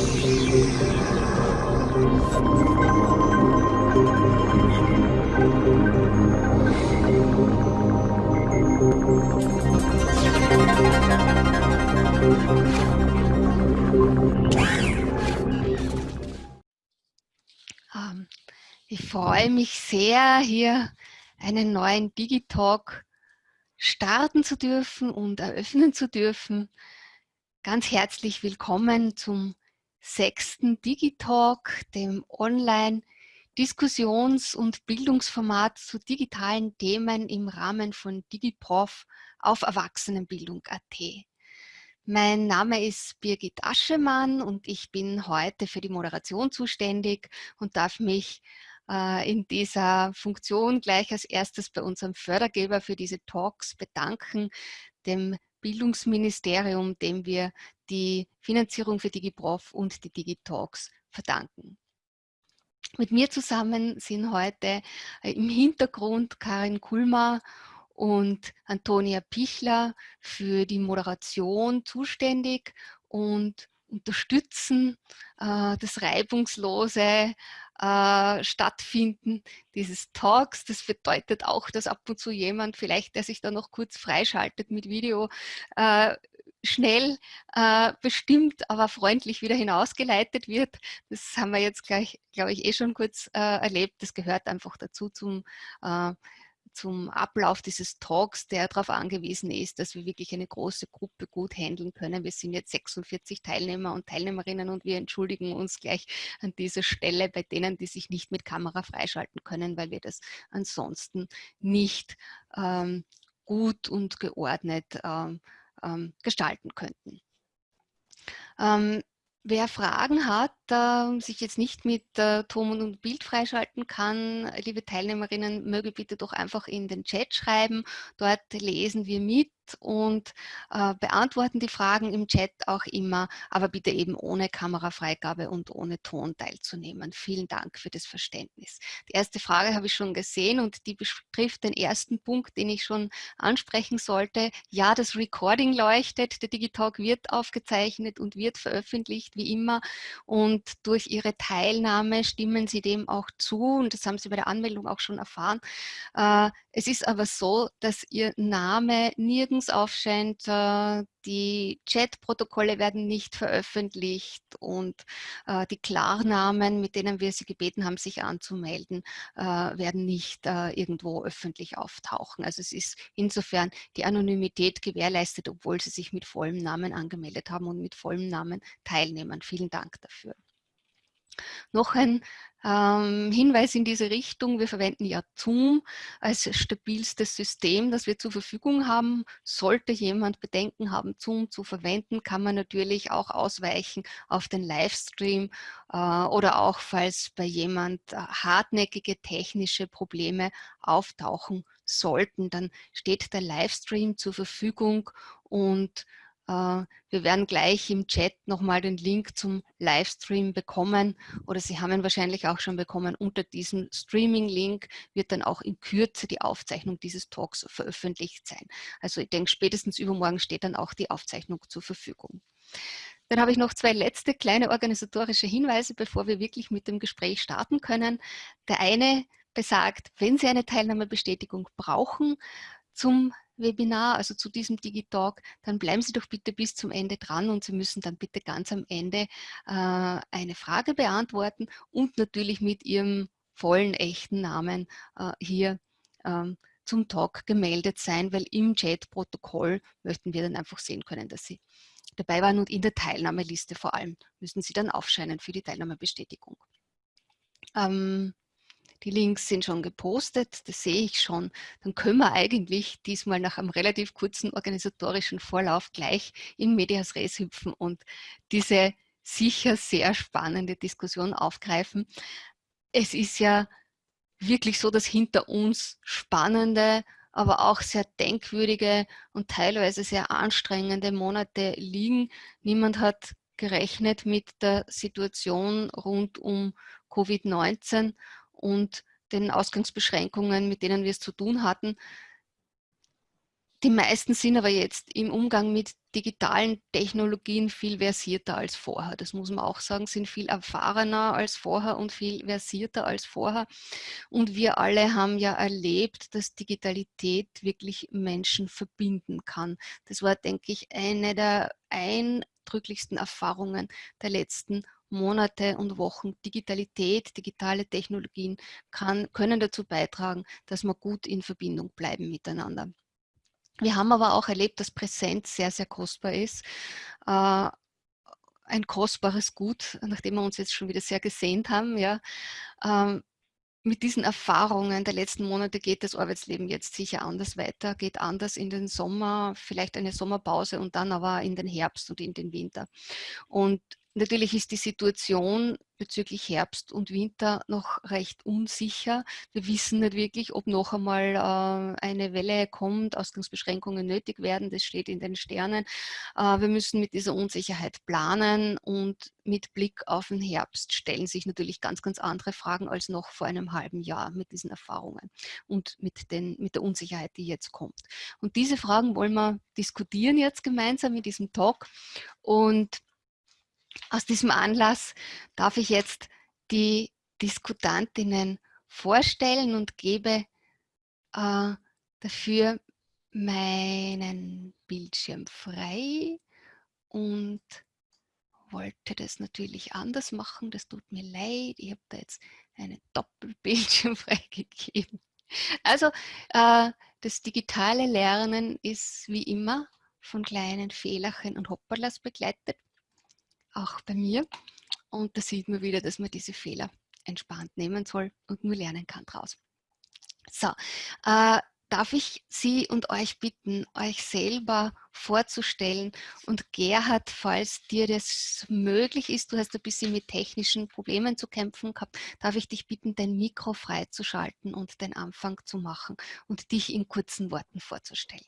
Ähm, ich freue mich sehr, hier einen neuen Digitalk starten zu dürfen und eröffnen zu dürfen. Ganz herzlich willkommen zum sechsten Digitalk, dem Online-Diskussions- und Bildungsformat zu digitalen Themen im Rahmen von DigiProf auf Erwachsenenbildung.at. Mein Name ist Birgit Aschemann und ich bin heute für die Moderation zuständig und darf mich äh, in dieser Funktion gleich als erstes bei unserem Fördergeber für diese Talks bedanken, dem Bildungsministerium, dem wir die Finanzierung für DigiProf und die DigiTalks verdanken. Mit mir zusammen sind heute äh, im Hintergrund Karin Kulmer und Antonia Pichler für die Moderation zuständig und unterstützen äh, das reibungslose äh, Stattfinden dieses Talks. Das bedeutet auch, dass ab und zu jemand vielleicht, der sich da noch kurz freischaltet mit Video, äh, schnell äh, bestimmt, aber freundlich wieder hinausgeleitet wird. Das haben wir jetzt gleich, glaube ich, eh schon kurz äh, erlebt. Das gehört einfach dazu zum äh, zum Ablauf dieses Talks, der darauf angewiesen ist, dass wir wirklich eine große Gruppe gut handeln können. Wir sind jetzt 46 Teilnehmer und Teilnehmerinnen und wir entschuldigen uns gleich an dieser Stelle bei denen, die sich nicht mit Kamera freischalten können, weil wir das ansonsten nicht ähm, gut und geordnet ähm, ähm, gestalten könnten. Ähm, Wer Fragen hat, äh, sich jetzt nicht mit äh, Ton und Bild freischalten kann, liebe Teilnehmerinnen, möge bitte doch einfach in den Chat schreiben. Dort lesen wir mit und äh, beantworten die Fragen im Chat auch immer, aber bitte eben ohne Kamerafreigabe und ohne Ton teilzunehmen. Vielen Dank für das Verständnis. Die erste Frage habe ich schon gesehen und die betrifft den ersten Punkt, den ich schon ansprechen sollte. Ja, das Recording leuchtet, der Digitalk wird aufgezeichnet und wird veröffentlicht, wie immer. Und durch Ihre Teilnahme stimmen Sie dem auch zu und das haben Sie bei der Anmeldung auch schon erfahren. Äh, es ist aber so, dass Ihr Name nirgends aufscheint, äh, die Chat-Protokolle werden nicht veröffentlicht und äh, die Klarnamen, mit denen wir Sie gebeten haben, sich anzumelden, werden nicht irgendwo öffentlich auftauchen. Also es ist insofern die Anonymität gewährleistet, obwohl Sie sich mit vollem Namen angemeldet haben und mit vollem Namen teilnehmen. Vielen Dank dafür. Noch ein ähm, Hinweis in diese Richtung, wir verwenden ja Zoom als stabilstes System, das wir zur Verfügung haben. Sollte jemand Bedenken haben, Zoom zu verwenden, kann man natürlich auch ausweichen auf den Livestream äh, oder auch, falls bei jemand äh, hartnäckige technische Probleme auftauchen sollten, dann steht der Livestream zur Verfügung und wir werden gleich im Chat nochmal den Link zum Livestream bekommen oder Sie haben ihn wahrscheinlich auch schon bekommen. Unter diesem Streaming-Link wird dann auch in Kürze die Aufzeichnung dieses Talks veröffentlicht sein. Also ich denke, spätestens übermorgen steht dann auch die Aufzeichnung zur Verfügung. Dann habe ich noch zwei letzte kleine organisatorische Hinweise, bevor wir wirklich mit dem Gespräch starten können. Der eine besagt, wenn Sie eine Teilnahmebestätigung brauchen, zum Webinar, also zu diesem Digitalk, dann bleiben Sie doch bitte bis zum Ende dran und Sie müssen dann bitte ganz am Ende äh, eine Frage beantworten und natürlich mit Ihrem vollen, echten Namen äh, hier ähm, zum Talk gemeldet sein, weil im Chat-Protokoll möchten wir dann einfach sehen können, dass Sie dabei waren und in der Teilnahmeliste vor allem müssen Sie dann aufscheinen für die Teilnahmebestätigung. Ähm, die Links sind schon gepostet, das sehe ich schon. Dann können wir eigentlich diesmal nach einem relativ kurzen organisatorischen Vorlauf gleich in Medias Res hüpfen und diese sicher sehr spannende Diskussion aufgreifen. Es ist ja wirklich so, dass hinter uns spannende, aber auch sehr denkwürdige und teilweise sehr anstrengende Monate liegen. Niemand hat gerechnet mit der Situation rund um Covid-19 und den Ausgangsbeschränkungen, mit denen wir es zu tun hatten. die meisten sind aber jetzt im Umgang mit digitalen Technologien viel versierter als vorher. Das muss man auch sagen, sind viel erfahrener als vorher und viel versierter als vorher. Und wir alle haben ja erlebt, dass Digitalität wirklich Menschen verbinden kann. Das war, denke ich, eine der eindrücklichsten Erfahrungen der letzten Monate und Wochen. Digitalität, digitale Technologien kann, können dazu beitragen, dass wir gut in Verbindung bleiben miteinander. Wir haben aber auch erlebt, dass Präsenz sehr, sehr kostbar ist. Äh, ein kostbares Gut, nachdem wir uns jetzt schon wieder sehr gesehnt haben. Ja. Ähm, mit diesen Erfahrungen der letzten Monate geht das Arbeitsleben jetzt sicher anders weiter, geht anders in den Sommer, vielleicht eine Sommerpause und dann aber in den Herbst und in den Winter. Und Natürlich ist die Situation bezüglich Herbst und Winter noch recht unsicher. Wir wissen nicht wirklich, ob noch einmal äh, eine Welle kommt, Ausgangsbeschränkungen nötig werden. Das steht in den Sternen. Äh, wir müssen mit dieser Unsicherheit planen und mit Blick auf den Herbst stellen sich natürlich ganz, ganz andere Fragen als noch vor einem halben Jahr mit diesen Erfahrungen und mit, den, mit der Unsicherheit, die jetzt kommt. Und diese Fragen wollen wir diskutieren jetzt gemeinsam in diesem Talk. Und aus diesem Anlass darf ich jetzt die Diskutantinnen vorstellen und gebe äh, dafür meinen Bildschirm frei und wollte das natürlich anders machen. Das tut mir leid. Ich habe da jetzt einen Doppelbildschirm freigegeben. Also äh, das digitale Lernen ist wie immer von kleinen Fehlerchen und Hopperlas begleitet auch bei mir. Und da sieht man wieder, dass man diese Fehler entspannt nehmen soll und nur lernen kann draus. So, äh, darf ich Sie und euch bitten, euch selber vorzustellen und Gerhard, falls dir das möglich ist, du hast ein bisschen mit technischen Problemen zu kämpfen gehabt, darf ich dich bitten, dein Mikro freizuschalten und den Anfang zu machen und dich in kurzen Worten vorzustellen.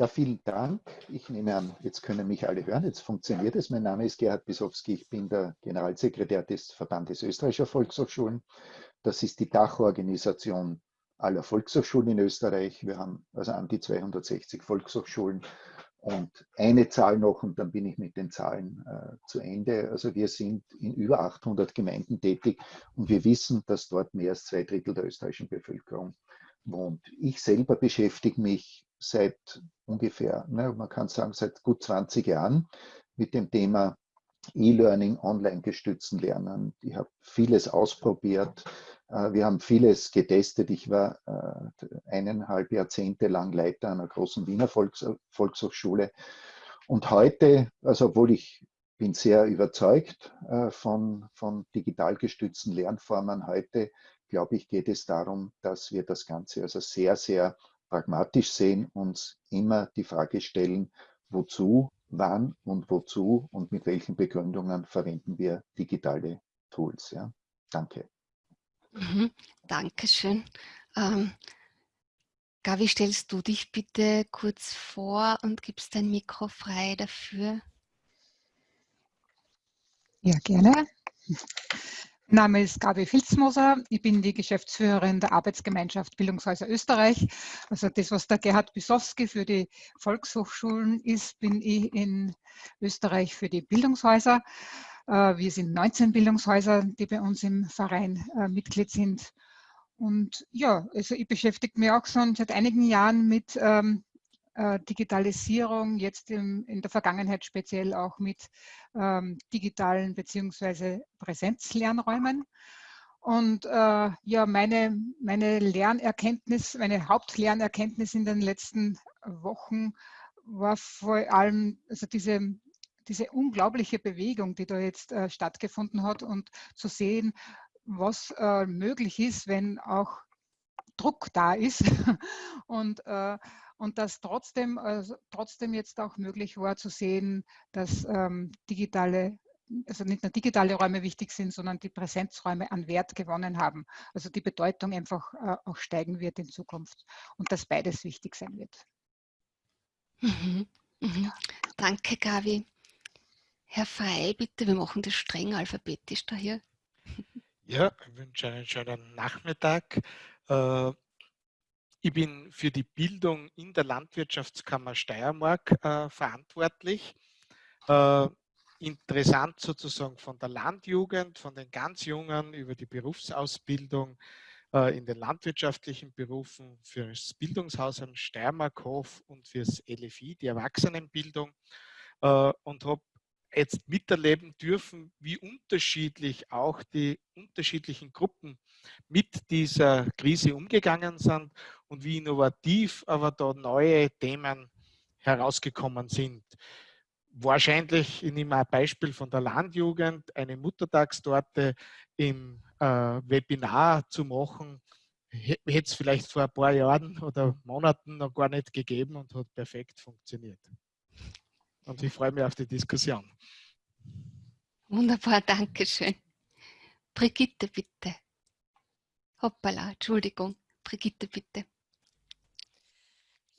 Ja, vielen Dank. Ich nehme an, jetzt können mich alle hören. Jetzt funktioniert es. Mein Name ist Gerhard Bisowski. Ich bin der Generalsekretär des Verbandes österreichischer Volkshochschulen. Das ist die Dachorganisation aller Volkshochschulen in Österreich. Wir haben also an die 260 Volkshochschulen und eine Zahl noch und dann bin ich mit den Zahlen äh, zu Ende. Also wir sind in über 800 Gemeinden tätig und wir wissen, dass dort mehr als zwei Drittel der österreichischen Bevölkerung wohnt. Ich selber beschäftige mich seit ungefähr, ne, man kann sagen, seit gut 20 Jahren mit dem Thema E-Learning, online gestützten Lernen. Ich habe vieles ausprobiert. Äh, wir haben vieles getestet. Ich war äh, eineinhalb Jahrzehnte lang Leiter einer großen Wiener Volks Volkshochschule. Und heute, also obwohl ich bin sehr überzeugt äh, von, von digital gestützten Lernformen, heute glaube ich, geht es darum, dass wir das Ganze also sehr, sehr pragmatisch sehen, uns immer die Frage stellen, wozu, wann und wozu und mit welchen Begründungen verwenden wir digitale Tools. Ja? Danke. Mhm, Dankeschön. Ähm, Gavi, stellst du dich bitte kurz vor und gibst dein Mikro frei dafür? Ja, gerne. Mein Name ist Gabi Filzmoser. Ich bin die Geschäftsführerin der Arbeitsgemeinschaft Bildungshäuser Österreich. Also das, was der Gerhard Bisowski für die Volkshochschulen ist, bin ich in Österreich für die Bildungshäuser. Äh, wir sind 19 Bildungshäuser, die bei uns im Verein äh, Mitglied sind. Und ja, also ich beschäftige mich auch schon seit einigen Jahren mit ähm, äh, Digitalisierung, jetzt im, in der Vergangenheit speziell auch mit ähm, digitalen bzw. Präsenzlernräumen. Und äh, ja, meine, meine Lernerkenntnis, meine Hauptlernerkenntnis in den letzten Wochen war vor allem also diese, diese unglaubliche Bewegung, die da jetzt äh, stattgefunden hat und zu sehen, was äh, möglich ist, wenn auch Druck da ist und äh, und dass trotzdem, also trotzdem jetzt auch möglich war zu sehen, dass ähm, digitale also nicht nur digitale Räume wichtig sind, sondern die Präsenzräume an Wert gewonnen haben. Also die Bedeutung einfach äh, auch steigen wird in Zukunft und dass beides wichtig sein wird. Mhm. Mhm. Danke, Gavi. Herr Frey, bitte, wir machen das streng alphabetisch da hier. Ja, ich wünsche einen schönen Nachmittag. Äh, ich bin für die Bildung in der Landwirtschaftskammer Steiermark äh, verantwortlich. Äh, interessant sozusagen von der Landjugend, von den ganz Jungen über die Berufsausbildung äh, in den landwirtschaftlichen Berufen fürs Bildungshaus am Steiermarkhof und fürs LFI, die Erwachsenenbildung äh, und habe jetzt miterleben dürfen, wie unterschiedlich auch die unterschiedlichen Gruppen mit dieser Krise umgegangen sind und wie innovativ aber da neue Themen herausgekommen sind. Wahrscheinlich, ich nehme ein Beispiel von der Landjugend, eine Muttertagstorte im äh, Webinar zu machen, hätte es vielleicht vor ein paar Jahren oder Monaten noch gar nicht gegeben und hat perfekt funktioniert. Und ich freue mich auf die Diskussion. Wunderbar, danke schön. Brigitte, bitte. Hoppala, Entschuldigung. Brigitte, bitte.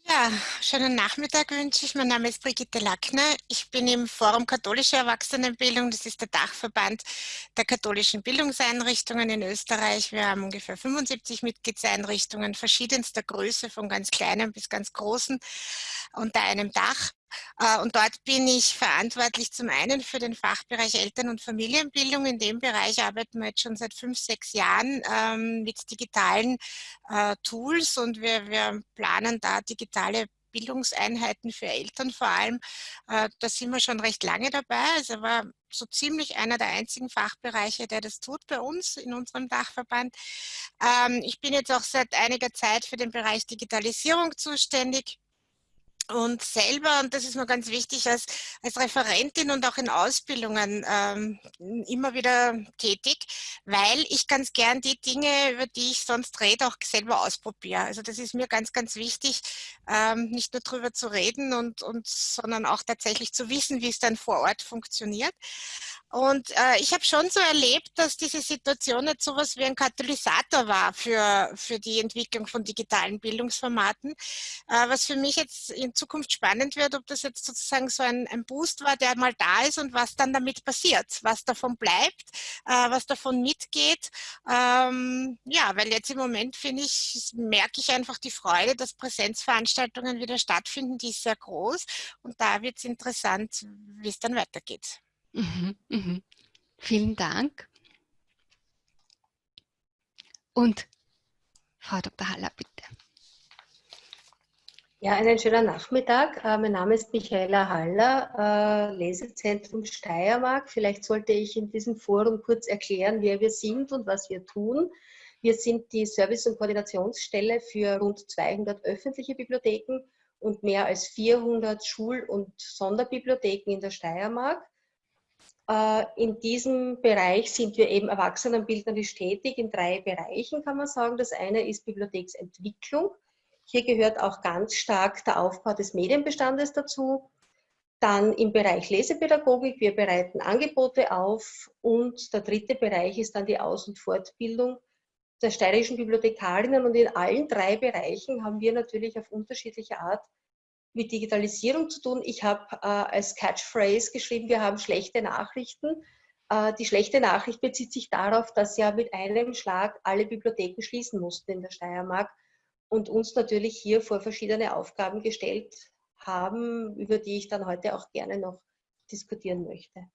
Ja, schönen Nachmittag wünsche ich. Mein Name ist Brigitte Lackner. Ich bin im Forum Katholische Erwachsenenbildung. Das ist der Dachverband der katholischen Bildungseinrichtungen in Österreich. Wir haben ungefähr 75 Mitgliedseinrichtungen verschiedenster Größe, von ganz kleinen bis ganz großen, unter einem Dach. Äh, und dort bin ich verantwortlich zum einen für den Fachbereich Eltern- und Familienbildung. In dem Bereich arbeiten wir jetzt schon seit fünf, sechs Jahren ähm, mit digitalen äh, Tools und wir, wir planen da digitale Bildungseinheiten für Eltern vor allem. Äh, da sind wir schon recht lange dabei. Also war so ziemlich einer der einzigen Fachbereiche, der das tut bei uns in unserem Dachverband. Ähm, ich bin jetzt auch seit einiger Zeit für den Bereich Digitalisierung zuständig und selber, und das ist mir ganz wichtig, als, als Referentin und auch in Ausbildungen ähm, immer wieder tätig, weil ich ganz gern die Dinge, über die ich sonst rede, auch selber ausprobiere. Also das ist mir ganz, ganz wichtig, ähm, nicht nur drüber zu reden, und, und, sondern auch tatsächlich zu wissen, wie es dann vor Ort funktioniert. Und äh, ich habe schon so erlebt, dass diese Situation jetzt sowas wie ein Katalysator war für, für die Entwicklung von digitalen Bildungsformaten, äh, was für mich jetzt in Zukunft spannend wird, ob das jetzt sozusagen so ein, ein Boost war, der mal da ist und was dann damit passiert, was davon bleibt, äh, was davon mitgeht. Ähm, ja, weil jetzt im Moment finde ich, merke ich einfach die Freude, dass Präsenzveranstaltungen wieder stattfinden, die ist sehr groß und da wird es interessant, wie es dann weitergeht. Mhm, mhm. Vielen Dank. Und Frau Dr. Haller, bitte. Ja, einen schönen Nachmittag. Äh, mein Name ist Michaela Haller, äh, Lesezentrum Steiermark. Vielleicht sollte ich in diesem Forum kurz erklären, wer wir sind und was wir tun. Wir sind die Service- und Koordinationsstelle für rund 200 öffentliche Bibliotheken und mehr als 400 Schul- und Sonderbibliotheken in der Steiermark. Äh, in diesem Bereich sind wir eben erwachsenenbildnerisch tätig, in drei Bereichen kann man sagen. Das eine ist Bibliotheksentwicklung. Hier gehört auch ganz stark der Aufbau des Medienbestandes dazu. Dann im Bereich Lesepädagogik, wir bereiten Angebote auf. Und der dritte Bereich ist dann die Aus- und Fortbildung der steirischen Bibliothekarinnen. Und in allen drei Bereichen haben wir natürlich auf unterschiedliche Art mit Digitalisierung zu tun. Ich habe äh, als Catchphrase geschrieben, wir haben schlechte Nachrichten. Äh, die schlechte Nachricht bezieht sich darauf, dass ja mit einem Schlag alle Bibliotheken schließen mussten in der Steiermark und uns natürlich hier vor verschiedene Aufgaben gestellt haben, über die ich dann heute auch gerne noch diskutieren möchte.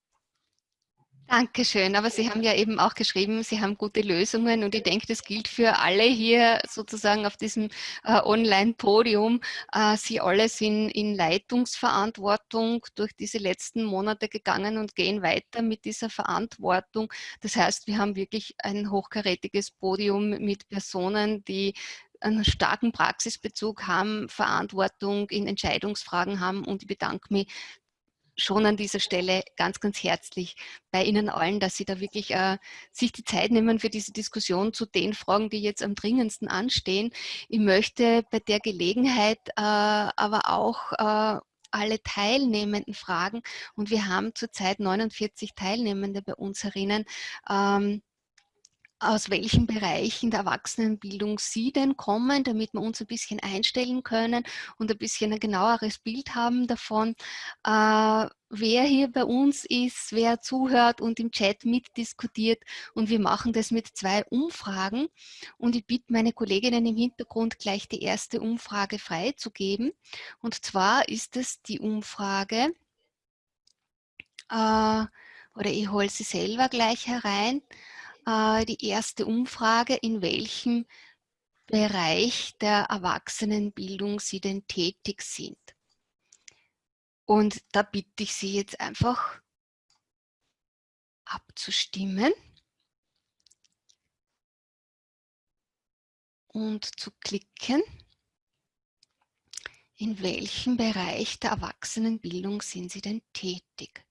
Dankeschön, aber Sie haben ja eben auch geschrieben, Sie haben gute Lösungen und ich denke, das gilt für alle hier sozusagen auf diesem äh, Online-Podium. Äh, Sie alle sind in Leitungsverantwortung durch diese letzten Monate gegangen und gehen weiter mit dieser Verantwortung. Das heißt, wir haben wirklich ein hochkarätiges Podium mit Personen, die einen starken Praxisbezug haben, Verantwortung in Entscheidungsfragen haben und ich bedanke mich schon an dieser Stelle ganz, ganz herzlich bei Ihnen allen, dass Sie da wirklich äh, sich die Zeit nehmen für diese Diskussion zu den Fragen, die jetzt am dringendsten anstehen. Ich möchte bei der Gelegenheit äh, aber auch äh, alle Teilnehmenden fragen und wir haben zurzeit 49 Teilnehmende bei uns herinnen. Ähm, aus welchen Bereichen der Erwachsenenbildung Sie denn kommen, damit wir uns ein bisschen einstellen können und ein bisschen ein genaueres Bild haben davon, äh, wer hier bei uns ist, wer zuhört und im Chat mitdiskutiert. Und wir machen das mit zwei Umfragen. Und ich bitte meine Kolleginnen im Hintergrund gleich die erste Umfrage freizugeben. Und zwar ist es die Umfrage, äh, oder ich hole sie selber gleich herein, äh, die erste Umfrage, in welchem Bereich der Erwachsenenbildung Sie denn tätig sind. Und da bitte ich Sie jetzt einfach abzustimmen und zu klicken, in welchem Bereich der Erwachsenenbildung sind Sie denn tätig.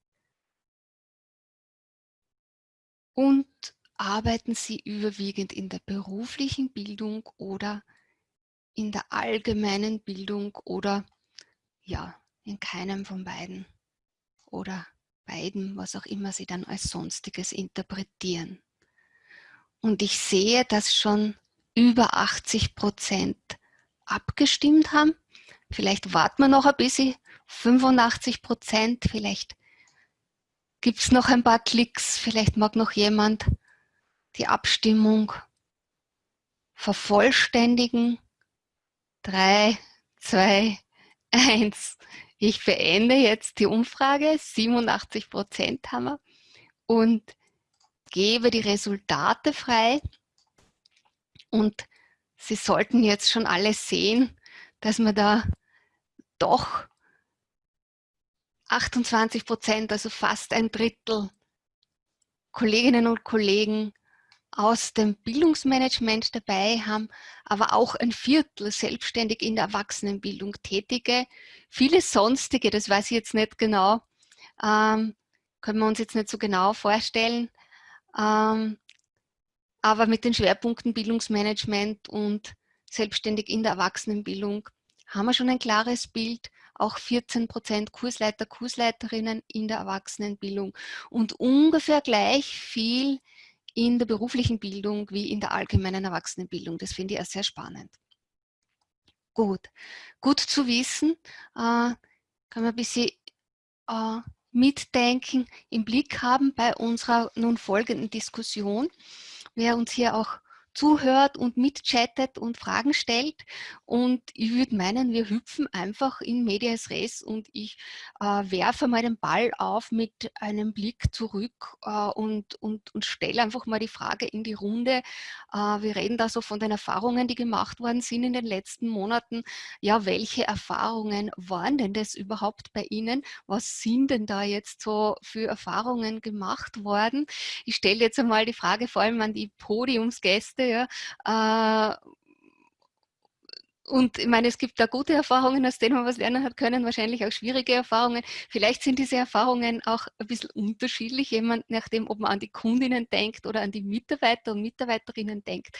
Und arbeiten Sie überwiegend in der beruflichen Bildung oder in der allgemeinen Bildung oder ja, in keinem von beiden oder beiden, was auch immer Sie dann als Sonstiges interpretieren. Und ich sehe, dass schon über 80 Prozent abgestimmt haben. Vielleicht warten wir noch ein bisschen, 85 Prozent, vielleicht gibt es noch ein paar Klicks, vielleicht mag noch jemand die Abstimmung vervollständigen. Drei, zwei, eins. Ich beende jetzt die Umfrage. 87 Prozent haben wir. Und gebe die Resultate frei. Und Sie sollten jetzt schon alle sehen, dass wir da doch 28 Prozent, also fast ein Drittel Kolleginnen und Kollegen aus dem Bildungsmanagement dabei haben, aber auch ein Viertel selbstständig in der Erwachsenenbildung tätige. Viele sonstige, das weiß ich jetzt nicht genau, ähm, können wir uns jetzt nicht so genau vorstellen, ähm, aber mit den Schwerpunkten Bildungsmanagement und selbstständig in der Erwachsenenbildung haben wir schon ein klares Bild. Auch 14 Prozent Kursleiter, Kursleiterinnen in der Erwachsenenbildung. Und ungefähr gleich viel in der beruflichen Bildung wie in der allgemeinen Erwachsenenbildung. Das finde ich auch sehr spannend. Gut, gut zu wissen, äh, kann man ein bisschen äh, mitdenken, im Blick haben bei unserer nun folgenden Diskussion. Wer uns hier auch zuhört und mitchattet und Fragen stellt. Und ich würde meinen, wir hüpfen einfach in Medias Res und ich äh, werfe mal den Ball auf mit einem Blick zurück äh, und, und, und stelle einfach mal die Frage in die Runde. Äh, wir reden da so von den Erfahrungen, die gemacht worden sind in den letzten Monaten. Ja, welche Erfahrungen waren denn das überhaupt bei Ihnen? Was sind denn da jetzt so für Erfahrungen gemacht worden? Ich stelle jetzt einmal die Frage vor allem an die Podiumsgäste, ja. Äh, und ich meine, es gibt da gute Erfahrungen, aus denen man was lernen hat können, wahrscheinlich auch schwierige Erfahrungen. Vielleicht sind diese Erfahrungen auch ein bisschen unterschiedlich, jemand nachdem, ob man an die Kundinnen denkt oder an die Mitarbeiter und Mitarbeiterinnen denkt.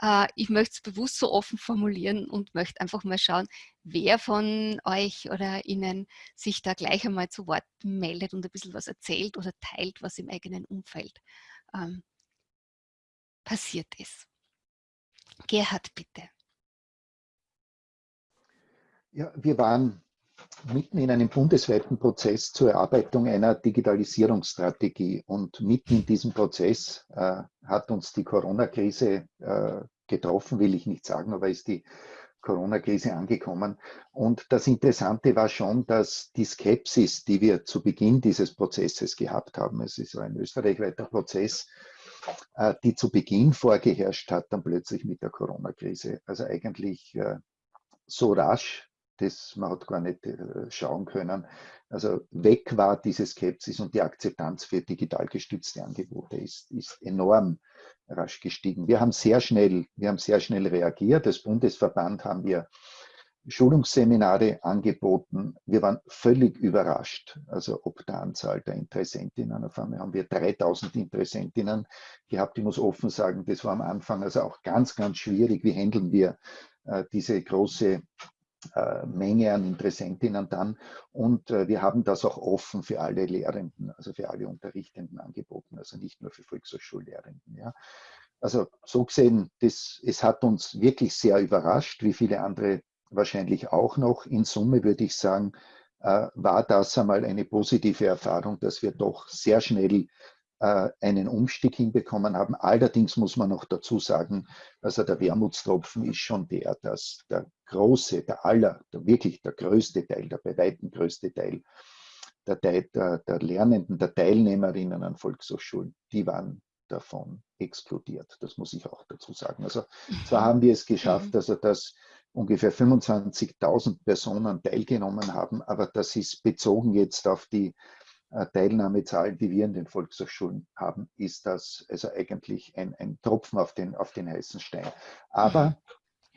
Äh, ich möchte es bewusst so offen formulieren und möchte einfach mal schauen, wer von euch oder Ihnen sich da gleich einmal zu Wort meldet und ein bisschen was erzählt oder teilt, was im eigenen Umfeld ähm, passiert ist. Gerhard, bitte. Ja, wir waren mitten in einem bundesweiten Prozess zur Erarbeitung einer Digitalisierungsstrategie. Und mitten in diesem Prozess äh, hat uns die Corona-Krise äh, getroffen, will ich nicht sagen, aber ist die Corona-Krise angekommen. Und das Interessante war schon, dass die Skepsis, die wir zu Beginn dieses Prozesses gehabt haben, es ist ein österreichweiter Prozess, die zu Beginn vorgeherrscht hat, dann plötzlich mit der Corona-Krise. Also eigentlich äh, so rasch, dass man hat gar nicht äh, schauen können. Also weg war diese Skepsis und die Akzeptanz für digital gestützte Angebote ist, ist enorm rasch gestiegen. Wir haben sehr schnell, wir haben sehr schnell reagiert. Als Bundesverband haben wir Schulungsseminare angeboten. Wir waren völlig überrascht, also ob der Anzahl der Interessentinnen. Auf einmal haben wir 3000 Interessentinnen gehabt. Ich muss offen sagen, das war am Anfang also auch ganz, ganz schwierig. Wie handeln wir äh, diese große äh, Menge an Interessentinnen dann? Und äh, wir haben das auch offen für alle Lehrenden, also für alle Unterrichtenden angeboten, also nicht nur für Volkshochschullehrenden. Ja. Also so gesehen, das, es hat uns wirklich sehr überrascht, wie viele andere wahrscheinlich auch noch. In Summe würde ich sagen, äh, war das einmal eine positive Erfahrung, dass wir doch sehr schnell äh, einen Umstieg hinbekommen haben. Allerdings muss man noch dazu sagen, also der Wermutstropfen ist schon der, dass der große, der aller, der wirklich der größte Teil, der bei weitem größte Teil der, der, der Lernenden, der Teilnehmerinnen an Volkshochschulen, die waren davon explodiert. Das muss ich auch dazu sagen. Also zwar haben wir es geschafft, mhm. also dass ungefähr 25.000 Personen teilgenommen haben, aber das ist bezogen jetzt auf die äh, Teilnahmezahlen, die wir in den Volkshochschulen haben, ist das also eigentlich ein, ein Tropfen auf den, auf den heißen Stein. Aber mhm.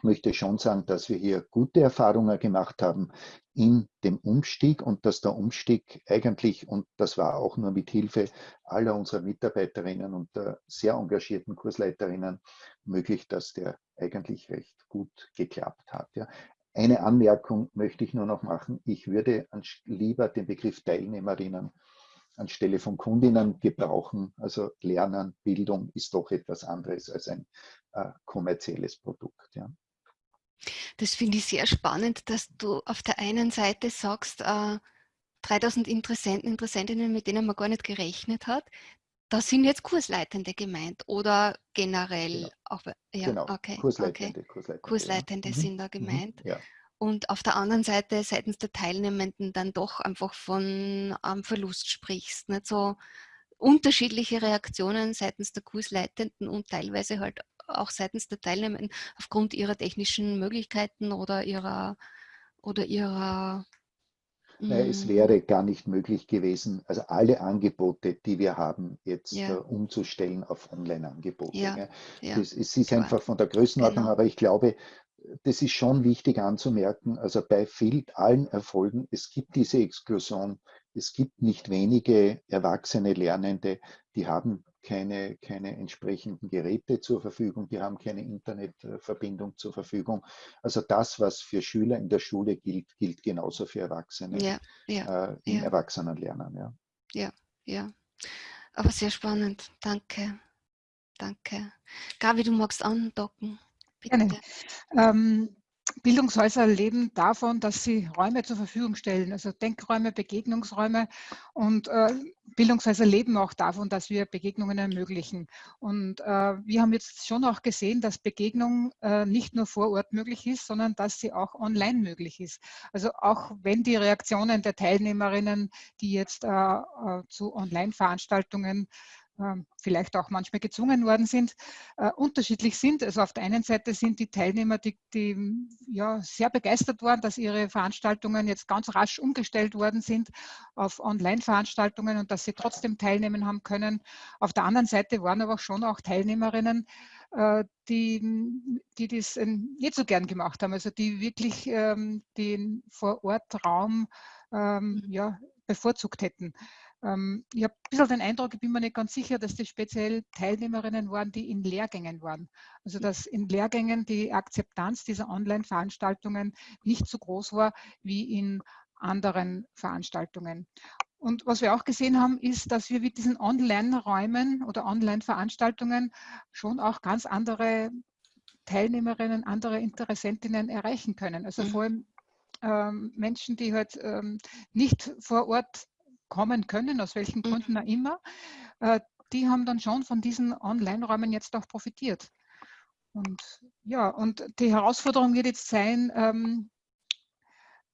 Möchte schon sagen, dass wir hier gute Erfahrungen gemacht haben in dem Umstieg und dass der Umstieg eigentlich, und das war auch nur mit Hilfe aller unserer Mitarbeiterinnen und der sehr engagierten Kursleiterinnen möglich, dass der eigentlich recht gut geklappt hat. Ja. Eine Anmerkung möchte ich nur noch machen. Ich würde lieber den Begriff Teilnehmerinnen anstelle von Kundinnen gebrauchen. Also Lernen, Bildung ist doch etwas anderes als ein äh, kommerzielles Produkt. Ja. Das finde ich sehr spannend, dass du auf der einen Seite sagst, äh, 3000 Interessenten, Interessentinnen, mit denen man gar nicht gerechnet hat. Da sind jetzt Kursleitende gemeint oder generell genau. auch, ja, genau. okay, Kursleitende, okay. Kursleitende, Kursleitende ja. sind da mhm. gemeint. Ja. Und auf der anderen Seite seitens der Teilnehmenden dann doch einfach von ähm, Verlust sprichst. Nicht so unterschiedliche Reaktionen seitens der Kursleitenden und teilweise halt auch seitens der Teilnehmenden aufgrund ihrer technischen Möglichkeiten oder ihrer oder ihrer Nein, es mm. wäre gar nicht möglich gewesen, also alle Angebote, die wir haben, jetzt ja. uh, umzustellen auf Online-Angebote. Ja. Ja. Es, ist einfach von der Größenordnung, genau. aber ich glaube, das ist schon wichtig anzumerken, also bei viel, allen Erfolgen, es gibt diese Exklusion, es gibt nicht wenige erwachsene Lernende, die haben keine, keine entsprechenden Geräte zur Verfügung, die haben keine Internetverbindung zur Verfügung. Also das, was für Schüler in der Schule gilt, gilt genauso für Erwachsene ja, ja, äh, im ja. Erwachsenenlernen. Ja. ja, ja. Aber sehr spannend. Danke. Danke. Gabi, du magst andocken. Bitte. Gerne. Ähm, Bildungshäuser leben davon, dass sie Räume zur Verfügung stellen, also Denkräume, Begegnungsräume. Und äh, Bildungshäuser leben auch davon, dass wir Begegnungen ermöglichen. Und äh, wir haben jetzt schon auch gesehen, dass Begegnung äh, nicht nur vor Ort möglich ist, sondern dass sie auch online möglich ist. Also auch wenn die Reaktionen der Teilnehmerinnen, die jetzt äh, äh, zu Online-Veranstaltungen vielleicht auch manchmal gezwungen worden sind, äh, unterschiedlich sind. Also auf der einen Seite sind die Teilnehmer, die, die ja, sehr begeistert waren, dass ihre Veranstaltungen jetzt ganz rasch umgestellt worden sind auf Online-Veranstaltungen und dass sie trotzdem teilnehmen haben können. Auf der anderen Seite waren aber schon auch Teilnehmerinnen, äh, die, die das ähm, nicht so gern gemacht haben, also die wirklich ähm, den Vor-Ort-Raum ähm, mhm. ja, bevorzugt hätten. Ähm, ich habe ein bisschen den Eindruck, ich bin mir nicht ganz sicher, dass das speziell Teilnehmerinnen waren, die in Lehrgängen waren. Also dass in Lehrgängen die Akzeptanz dieser Online-Veranstaltungen nicht so groß war wie in anderen Veranstaltungen. Und was wir auch gesehen haben, ist, dass wir mit diesen Online-Räumen oder Online-Veranstaltungen schon auch ganz andere Teilnehmerinnen, andere Interessentinnen erreichen können. Also mhm. vor allem ähm, Menschen, die halt ähm, nicht vor Ort kommen können, aus welchen mhm. Gründen auch immer, äh, die haben dann schon von diesen Online-Räumen jetzt auch profitiert. Und ja, und die Herausforderung wird jetzt sein, ähm,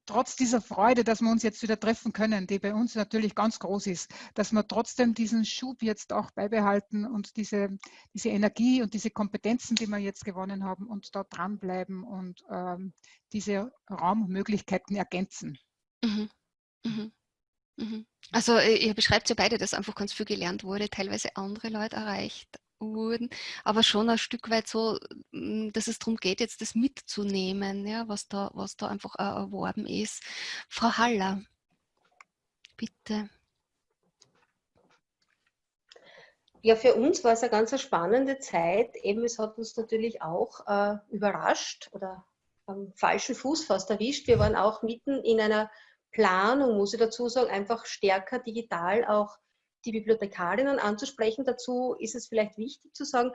trotz dieser Freude, dass wir uns jetzt wieder treffen können, die bei uns natürlich ganz groß ist, dass wir trotzdem diesen Schub jetzt auch beibehalten und diese, diese Energie und diese Kompetenzen, die wir jetzt gewonnen haben, und da dranbleiben und ähm, diese Raummöglichkeiten ergänzen. Mhm. Mhm. Mhm. Also äh, ihr beschreibt ja beide, dass einfach ganz viel gelernt wurde, teilweise andere Leute erreicht wurden, aber schon ein Stück weit so, hm, dass es darum geht, jetzt das mitzunehmen, ja, was, da, was da einfach erworben ist. Frau Haller, bitte. Ja, für uns war es eine ganz spannende Zeit. Eben, es hat uns natürlich auch äh, überrascht oder am falschen Fuß fast erwischt. Wir waren auch mitten in einer Planung, muss ich dazu sagen, einfach stärker digital auch die Bibliothekarinnen anzusprechen. Dazu ist es vielleicht wichtig zu sagen,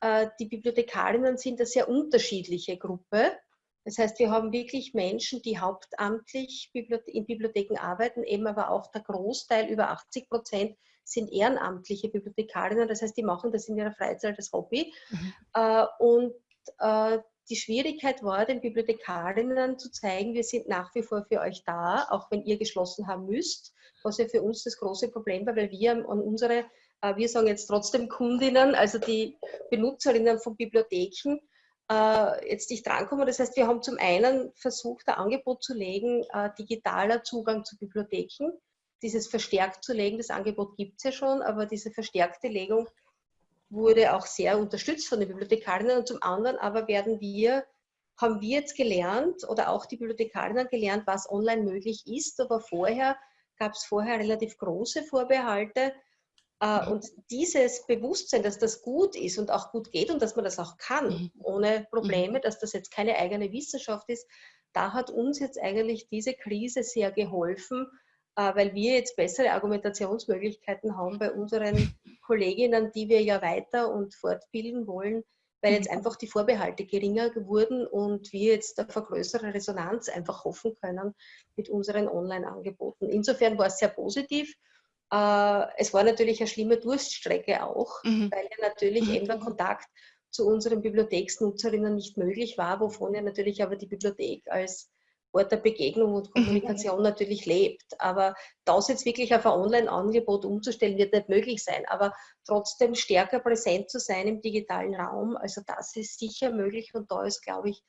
äh, die Bibliothekarinnen sind eine sehr unterschiedliche Gruppe. Das heißt, wir haben wirklich Menschen, die hauptamtlich in Bibliotheken arbeiten, eben aber auch der Großteil, über 80 Prozent, sind ehrenamtliche Bibliothekarinnen. Das heißt, die machen das in ihrer Freizeit als Hobby. Mhm. Äh, und äh, die Schwierigkeit war, den Bibliothekarinnen zu zeigen, wir sind nach wie vor für euch da, auch wenn ihr geschlossen haben müsst, was ja für uns das große Problem war, weil wir an unsere, äh, wir sagen jetzt trotzdem Kundinnen, also die Benutzerinnen von Bibliotheken, äh, jetzt nicht drankommen. Das heißt, wir haben zum einen versucht, ein Angebot zu legen, äh, digitaler Zugang zu Bibliotheken. Dieses verstärkt zu legen, das Angebot gibt es ja schon, aber diese verstärkte Legung wurde auch sehr unterstützt von den Bibliothekarinnen und zum anderen aber werden wir, haben wir jetzt gelernt oder auch die Bibliothekarinnen gelernt, was online möglich ist, aber vorher gab es vorher relativ große Vorbehalte, äh, und dieses Bewusstsein, dass das gut ist und auch gut geht und dass man das auch kann, mhm. ohne Probleme, mhm. dass das jetzt keine eigene Wissenschaft ist, da hat uns jetzt eigentlich diese Krise sehr geholfen, weil wir jetzt bessere Argumentationsmöglichkeiten haben bei unseren Kolleginnen, die wir ja weiter und fortbilden wollen, weil jetzt mhm. einfach die Vorbehalte geringer wurden und wir jetzt auf eine größere Resonanz einfach hoffen können mit unseren Online-Angeboten. Insofern war es sehr positiv. Äh, es war natürlich eine schlimme Durststrecke auch, mhm. weil ja natürlich mhm. eben der Kontakt zu unseren Bibliotheksnutzerinnen nicht möglich war, wovon ja natürlich aber die Bibliothek als Ort der Begegnung und Kommunikation mhm. natürlich lebt. Aber das jetzt wirklich auf ein Online-Angebot umzustellen, wird nicht möglich sein. Aber trotzdem stärker präsent zu sein im digitalen Raum, also das ist sicher möglich und da ist, glaube ich,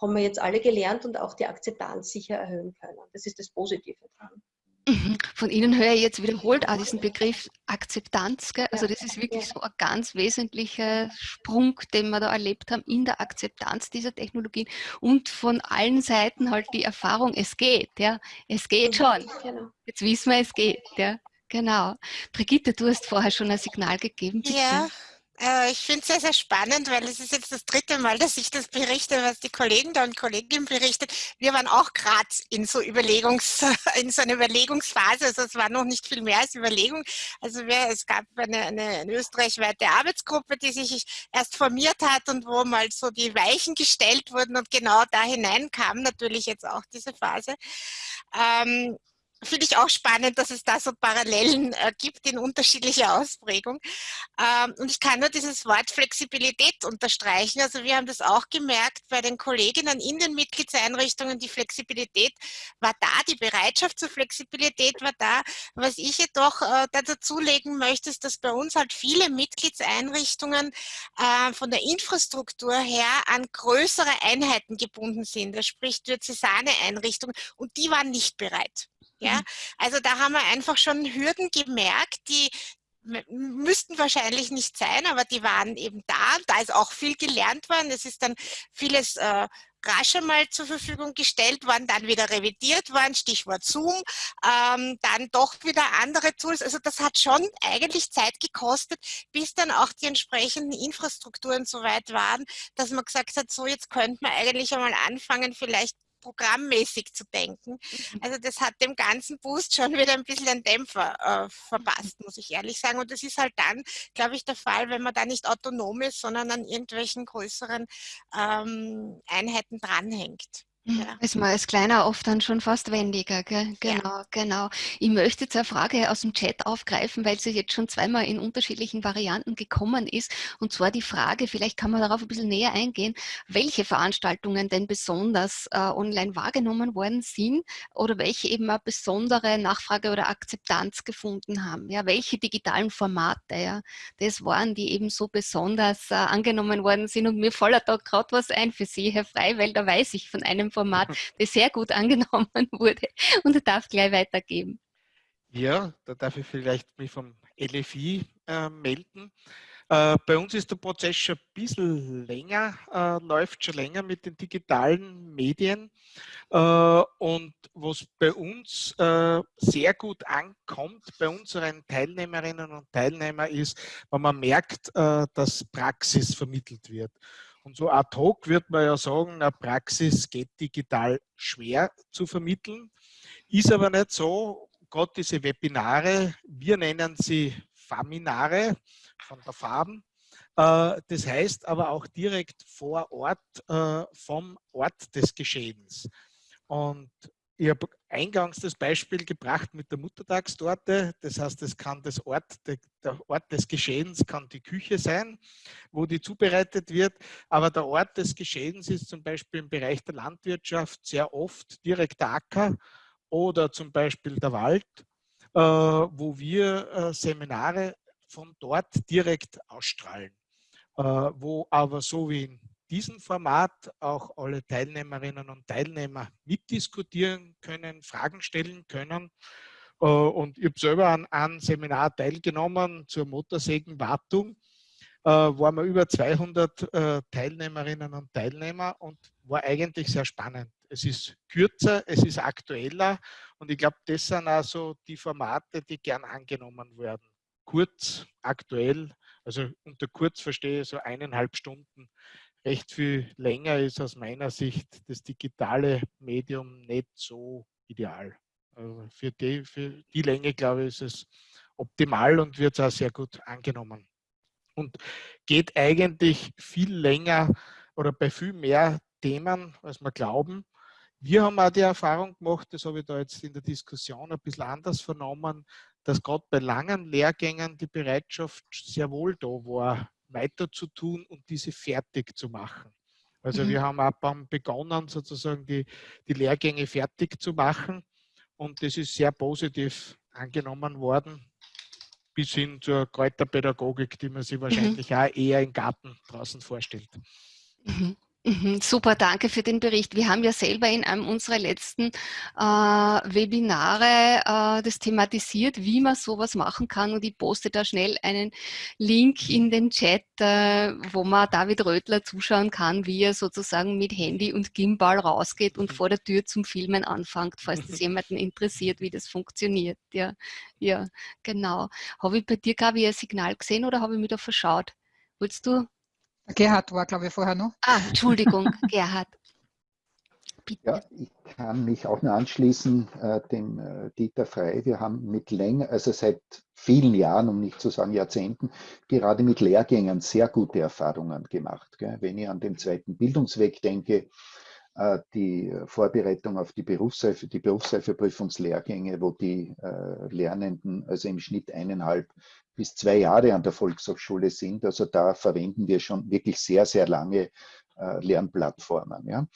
haben wir jetzt alle gelernt und auch die Akzeptanz sicher erhöhen können. Das ist das Positive dran. Mhm. Von Ihnen höre ich jetzt wiederholt auch diesen Begriff Akzeptanz. Gell? Also das ist wirklich so ein ganz wesentlicher Sprung, den wir da erlebt haben in der Akzeptanz dieser Technologien und von allen Seiten halt die Erfahrung, es geht, ja, es geht mhm. schon. Genau. Jetzt wissen wir, es geht, ja, genau. Brigitte, du hast vorher schon ein Signal gegeben. Bitte. Ja. Äh, ich finde es sehr, sehr spannend, weil es ist jetzt das dritte Mal, dass ich das berichte, was die Kollegen da und Kolleginnen berichtet. Wir waren auch gerade in so Überlegungs, in so einer Überlegungsphase. Also es war noch nicht viel mehr als Überlegung. Also wir, es gab eine, eine, eine österreichweite Arbeitsgruppe, die sich erst formiert hat und wo mal so die Weichen gestellt wurden und genau da hinein kam natürlich jetzt auch diese Phase. Ähm, finde ich auch spannend, dass es da so Parallelen äh, gibt in unterschiedlicher Ausprägung. Ähm, und ich kann nur dieses Wort Flexibilität unterstreichen. Also wir haben das auch gemerkt bei den Kolleginnen in den Mitgliedseinrichtungen. Die Flexibilität war da, die Bereitschaft zur Flexibilität war da. Was ich jedoch äh, da dazulegen möchte, ist, dass bei uns halt viele Mitgliedseinrichtungen äh, von der Infrastruktur her an größere Einheiten gebunden sind. Das spricht Diözesane-Einrichtungen und die waren nicht bereit. Ja, mhm. also da haben wir einfach schon Hürden gemerkt, die müssten wahrscheinlich nicht sein, aber die waren eben da. Da ist auch viel gelernt worden. Es ist dann vieles äh, rasch einmal zur Verfügung gestellt worden, dann wieder revidiert worden, Stichwort Zoom, ähm, dann doch wieder andere Tools. Also das hat schon eigentlich Zeit gekostet, bis dann auch die entsprechenden Infrastrukturen so weit waren, dass man gesagt hat, so jetzt könnte man eigentlich einmal anfangen, vielleicht programmmäßig zu denken. Mhm. Also das hat dem ganzen Boost schon wieder ein bisschen einen Dämpfer äh, verpasst, muss ich ehrlich sagen. Und das ist halt dann, glaube ich, der Fall, wenn man da nicht autonom ist, sondern an irgendwelchen größeren ähm, Einheiten dranhängt. Mhm. Ja. Ist man als Kleiner oft dann schon fast wendiger, gell? Genau, ja. genau. Ich möchte jetzt eine Frage aus dem Chat aufgreifen, weil sie jetzt schon zweimal in unterschiedlichen Varianten gekommen ist. Und zwar die Frage, vielleicht kann man darauf ein bisschen näher eingehen, welche Veranstaltungen denn besonders äh, online wahrgenommen worden sind oder welche eben eine besondere Nachfrage oder Akzeptanz gefunden haben. Ja, welche digitalen Formate, ja, das waren, die eben so besonders äh, angenommen worden sind. Und mir fällt da gerade was ein für Sie, Herr Frei, weil da weiß ich von einem Format, das sehr gut angenommen wurde und darf gleich weitergeben. Ja, da darf ich vielleicht mich vom LFI äh, melden. Äh, bei uns ist der Prozess schon ein bisschen länger, äh, läuft schon länger mit den digitalen Medien. Äh, und was bei uns äh, sehr gut ankommt, bei unseren Teilnehmerinnen und Teilnehmern ist, wenn man merkt, äh, dass Praxis vermittelt wird. Und so ad hoc wird man ja sagen, eine Praxis geht digital schwer zu vermitteln, ist aber nicht so. Gerade diese Webinare, wir nennen sie Faminare von der Farben, Äh, das heißt aber auch direkt vor Ort äh, vom Ort des Geschehens. Und ich habe eingangs das Beispiel gebracht mit der Muttertagstorte. Das heißt, es kann das Ort, der Ort des Geschehens kann die Küche sein, wo die zubereitet wird. Aber der Ort des Geschehens ist zum Beispiel im Bereich der Landwirtschaft sehr oft direkt der Acker oder zum Beispiel der Wald, äh, wo wir Seminare von dort direkt ausstrahlen. Wo aber so wie in diesem Format auch alle Teilnehmerinnen und Teilnehmer mitdiskutieren können, Fragen stellen können. Äh, und ich habe selber an einem Seminar teilgenommen zur Motorsägenwartung. Äh, waren wir über 200 äh, Teilnehmerinnen und Teilnehmer und war eigentlich sehr spannend. Es ist kürzer, es ist aktueller und ich glaube, das sind also die Formate, die gern angenommen werden. Kurz, aktuell, also unter kurz verstehe ich so eineinhalb Stunden recht viel länger ist aus meiner Sicht das digitale Medium nicht so ideal. Also für, die, für die Länge, glaube ich, ist es optimal und wird auch sehr gut angenommen. Und geht eigentlich viel länger oder bei viel mehr Themen, als wir glauben. Wir haben auch die Erfahrung gemacht, das habe ich da jetzt in der Diskussion ein bisschen anders vernommen, dass gerade bei langen Lehrgängen die Bereitschaft sehr wohl da war, weiter zu tun und diese fertig zu machen. Also mhm. wir haben auch begonnen, sozusagen die, die Lehrgänge fertig zu machen und das ist sehr positiv angenommen worden, bis hin zur Kräuterpädagogik, die man sich mhm. wahrscheinlich mhm. auch eher im Garten draußen vorstellt. Mhm. Mhm, super, danke für den Bericht. Wir haben ja selber in einem unserer letzten äh, Webinare äh, das thematisiert, wie man sowas machen kann und ich poste da schnell einen Link in den Chat, äh, wo man David Rötler zuschauen kann, wie er sozusagen mit Handy und Gimbal rausgeht und vor der Tür zum Filmen anfängt, falls das jemanden interessiert, wie das funktioniert. Ja, ja genau. Habe ich bei dir, Gabi, ein Signal gesehen oder habe ich mich da verschaut? Wolltest du Gerhard war, glaube ich, vorher noch. Ah, Entschuldigung, Gerhard. Bitte. Ja, ich kann mich auch nur anschließen, äh, dem äh, Dieter Frey. Wir haben mit länger, also seit vielen Jahren, um nicht zu sagen Jahrzehnten, gerade mit Lehrgängen sehr gute Erfahrungen gemacht. Gell? Wenn ich an den zweiten Bildungsweg denke, äh, die Vorbereitung auf die Berufsreife, die Berufsreifeprüfungslehrgänge, wo die äh, Lernenden also im Schnitt eineinhalb bis zwei Jahre an der Volkshochschule sind. Also da verwenden wir schon wirklich sehr, sehr lange äh, Lernplattformen. Ja.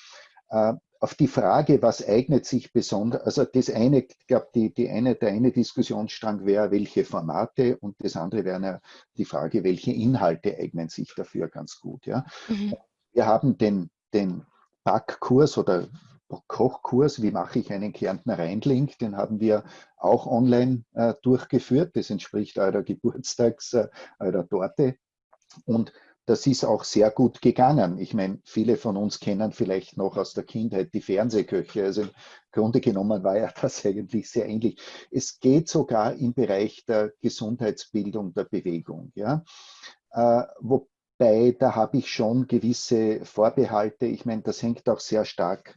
Äh, auf die Frage, was eignet sich besonders, also das eine, ich glaube, die, die eine, der eine Diskussionsstrang wäre, welche Formate und das andere wäre die Frage, welche Inhalte eignen sich dafür ganz gut. Ja. Mhm. Wir haben den, den Backkurs oder Kochkurs, wie mache ich einen Kärntner Rheinling, den haben wir auch online äh, durchgeführt. Das entspricht eurer Geburtstags, äh, eurer Torte. Und das ist auch sehr gut gegangen. Ich meine, viele von uns kennen vielleicht noch aus der Kindheit die Fernsehköche. Also im Grunde genommen war ja das eigentlich sehr ähnlich. Es geht sogar im Bereich der Gesundheitsbildung, der Bewegung. Ja? Äh, wo, bei, da habe ich schon gewisse Vorbehalte. Ich meine, das hängt auch sehr stark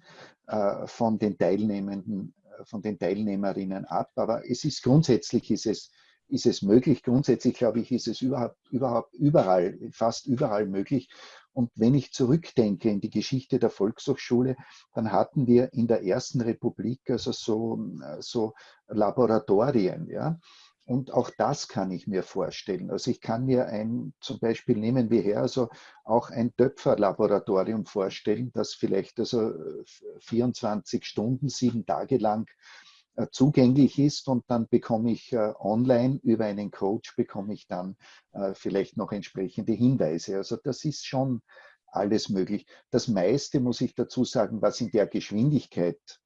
von den Teilnehmenden, äh, von den Teilnehmerinnen ab. Aber es ist grundsätzlich ist es, ist es möglich. Grundsätzlich glaube ich, ist es überhaupt, überhaupt überall, fast überall möglich. Und wenn ich zurückdenke in die Geschichte der Volkshochschule, dann hatten wir in der ersten Republik also so, äh, so Laboratorien, ja. Und auch das kann ich mir vorstellen. Also ich kann mir ein, zum Beispiel nehmen wir her, also auch ein Töpferlaboratorium vorstellen, das vielleicht also 24 Stunden, sieben Tage lang äh, zugänglich ist und dann bekomme ich äh, online über einen Coach bekomme ich dann äh, vielleicht noch entsprechende Hinweise. Also das ist schon alles möglich. Das meiste muss ich dazu sagen, was in der Geschwindigkeit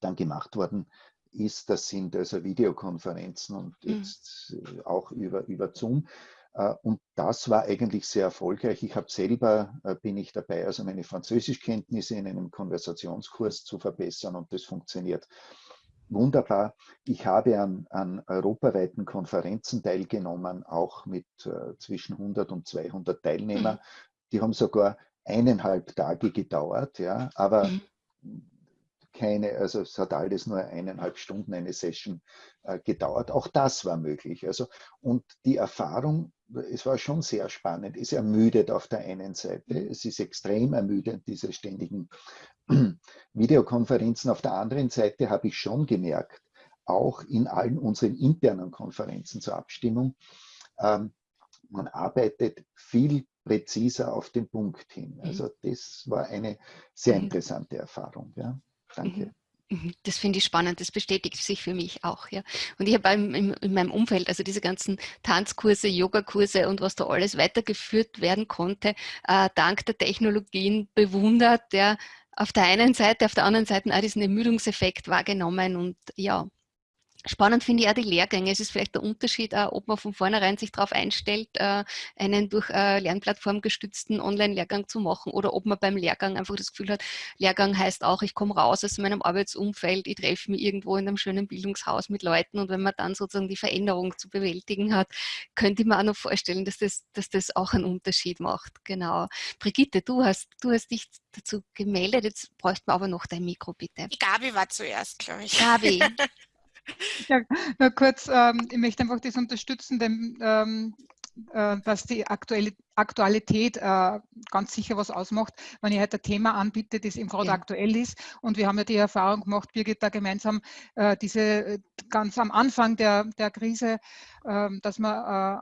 dann gemacht worden ist, das sind also Videokonferenzen und mhm. jetzt mhm. auch über, über Zoom. Äh, und das war eigentlich sehr erfolgreich. Ich habe selber, äh, bin ich dabei, also meine Französischkenntnisse in einem Konversationskurs zu verbessern und das funktioniert wunderbar. Ich habe an, an europaweiten Konferenzen teilgenommen, auch mit äh, zwischen 100 und 200 Teilnehmern. Mhm. Die haben sogar eineinhalb Tage gedauert, ja, aber mhm keine, also es hat alles nur eineinhalb Stunden eine Session äh, gedauert. Auch das war möglich. Also, und die Erfahrung, es war schon sehr spannend, ist ermüdet auf der einen Seite. Es ist extrem ermüdend, diese ständigen Videokonferenzen. Auf der anderen Seite habe ich schon gemerkt, auch in allen unseren internen Konferenzen zur Abstimmung, ähm, man arbeitet viel präziser auf den Punkt hin. Mhm. Also das war eine sehr mhm. interessante Erfahrung. Ja. Danke. Mhm. Das finde ich spannend, das bestätigt sich für mich auch. Ja. Und ich habe in, in meinem Umfeld, also diese ganzen Tanzkurse, Yogakurse und was da alles weitergeführt werden konnte, äh, dank der Technologien bewundert, ja, auf der einen Seite, auf der anderen Seite auch diesen Ermüdungseffekt wahrgenommen und ja, Spannend finde ich auch die Lehrgänge. Es ist vielleicht der Unterschied, ob man von vornherein sich darauf einstellt, äh, einen durch äh, Lernplattform gestützten Online-Lehrgang zu machen oder ob man beim Lehrgang einfach das Gefühl hat, Lehrgang heißt auch, ich komme raus aus meinem Arbeitsumfeld, ich treffe mich irgendwo in einem schönen Bildungshaus mit Leuten und wenn man dann sozusagen die Veränderung zu bewältigen hat, könnte ich mir auch noch vorstellen, dass das, dass das auch einen Unterschied macht. Genau. Brigitte, du hast, du hast dich dazu gemeldet, jetzt bräuchten wir aber noch dein Mikro, bitte. Die Gabi war zuerst, glaube ich. Gabi. Ja, nur kurz, ähm, ich möchte einfach das unterstützen, denn ähm, äh, dass die aktuelle Aktualität äh, ganz sicher was ausmacht, wenn ich halt ein Thema anbiete, das eben gerade ja. aktuell ist. Und wir haben ja die Erfahrung gemacht, Birgit, da gemeinsam äh, diese äh, ganz am Anfang der, der Krise, ähm, dass wir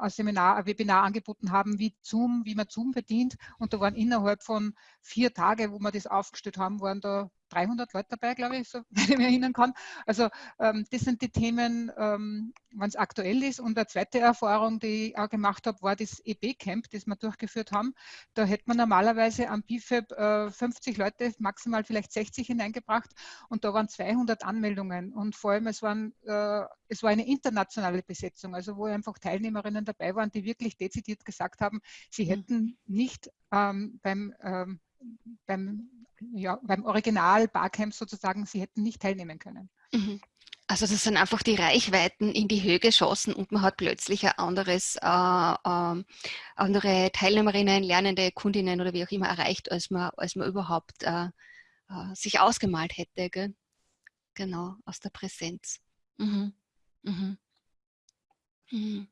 äh, ein Seminar, ein Webinar angeboten haben, wie Zoom, wie man Zoom bedient. Und da waren innerhalb von vier Tagen, wo wir das aufgestellt haben, waren da 300 Leute dabei, glaube ich, so, wenn ich mich erinnern kann. Also ähm, das sind die Themen, ähm, wenn es aktuell ist. Und eine zweite Erfahrung, die ich auch gemacht habe, war das EB-Camp, das wir durchgeführt haben. Da hätte man normalerweise am BIFAB äh, 50 Leute, maximal vielleicht 60 hineingebracht und da waren 200 Anmeldungen und vor allem es, waren, äh, es war eine internationale Besetzung, also wo einfach Teilnehmerinnen dabei waren, die wirklich dezidiert gesagt haben, sie mhm. hätten nicht ähm, beim, ähm, beim, ja, beim Original Barcamp sozusagen, sie hätten nicht teilnehmen können. Mhm. Also das sind einfach die Reichweiten in die Höhe geschossen und man hat plötzlich ein anderes, äh, äh, andere Teilnehmerinnen, lernende Kundinnen oder wie auch immer erreicht, als man, als man überhaupt äh, äh sich ausgemalt hätte. Gell? Genau, aus der Präsenz. Mhm. Mhm. Mhm.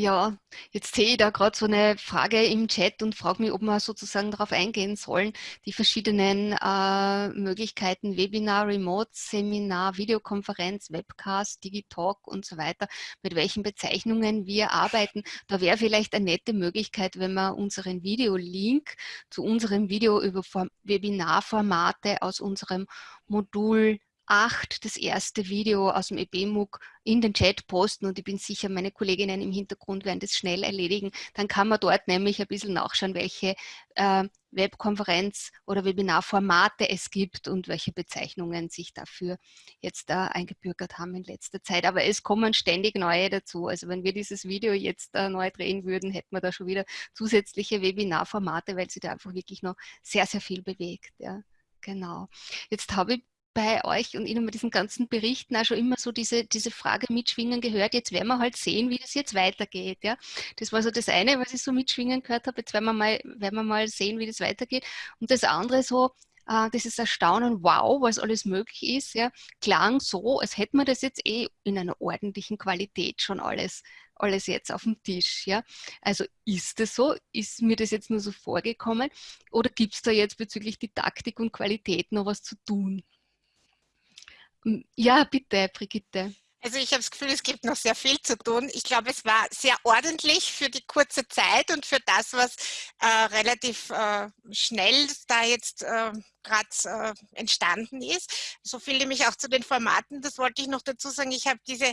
Ja, jetzt sehe ich da gerade so eine Frage im Chat und frage mich, ob wir sozusagen darauf eingehen sollen, die verschiedenen äh, Möglichkeiten, Webinar, Remote, Seminar, Videokonferenz, Webcast, Digitalk und so weiter, mit welchen Bezeichnungen wir arbeiten. Da wäre vielleicht eine nette Möglichkeit, wenn wir unseren Videolink zu unserem Video über Webinarformate aus unserem Modul 8 das erste Video aus dem EBMUG in den Chat posten und ich bin sicher, meine Kolleginnen im Hintergrund werden das schnell erledigen. Dann kann man dort nämlich ein bisschen nachschauen, welche äh, Webkonferenz- oder Webinarformate es gibt und welche Bezeichnungen sich dafür jetzt äh, eingebürgert haben in letzter Zeit. Aber es kommen ständig neue dazu. Also wenn wir dieses Video jetzt äh, neu drehen würden, hätten wir da schon wieder zusätzliche Webinarformate, weil sich da einfach wirklich noch sehr, sehr viel bewegt. Ja. Genau. Jetzt habe ich bei euch und Ihnen mit diesen ganzen Berichten auch schon immer so diese, diese Frage mitschwingen gehört. Jetzt werden wir halt sehen, wie das jetzt weitergeht. Ja? Das war so das eine, was ich so mitschwingen gehört habe. Jetzt werden wir mal, werden wir mal sehen, wie das weitergeht. Und das andere so, äh, dieses Erstaunen, wow, was alles möglich ist, ja, klang so, als hätten wir das jetzt eh in einer ordentlichen Qualität schon alles, alles jetzt auf dem Tisch. Ja? Also ist das so? Ist mir das jetzt nur so vorgekommen? Oder gibt es da jetzt bezüglich Didaktik und Qualität noch was zu tun? Ja, bitte, Brigitte. Also ich habe das Gefühl, es gibt noch sehr viel zu tun. Ich glaube, es war sehr ordentlich für die kurze Zeit und für das, was äh, relativ äh, schnell da jetzt äh, gerade äh, entstanden ist. So viel nämlich auch zu den Formaten, das wollte ich noch dazu sagen, ich habe diese,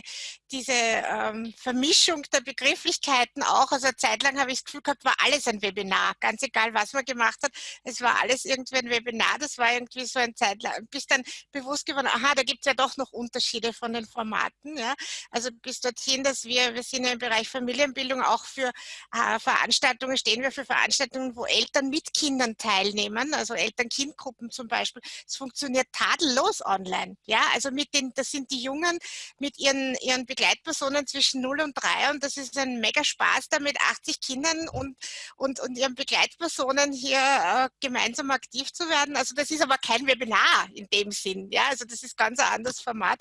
diese ähm, Vermischung der Begrifflichkeiten auch, also eine Zeit lang habe ich das Gefühl gehabt, war alles ein Webinar, ganz egal, was man gemacht hat, es war alles irgendwie ein Webinar, das war irgendwie so ein Zeit lang, bis dann bewusst geworden, aha, da gibt es ja doch noch Unterschiede von den Formaten, ja, also bis dorthin, dass wir, wir sind ja im Bereich Familienbildung auch für äh, Veranstaltungen, stehen wir für Veranstaltungen, wo Eltern mit Kindern teilnehmen, also Eltern-Kind-Gruppen haben zum Beispiel, es funktioniert tadellos online. Ja, also mit den, das sind die Jungen mit ihren, ihren Begleitpersonen zwischen 0 und 3 und das ist ein mega Spaß, da mit 80 Kindern und, und, und ihren Begleitpersonen hier äh, gemeinsam aktiv zu werden. Also das ist aber kein Webinar in dem Sinn. Ja, also das ist ganz ein anderes Format.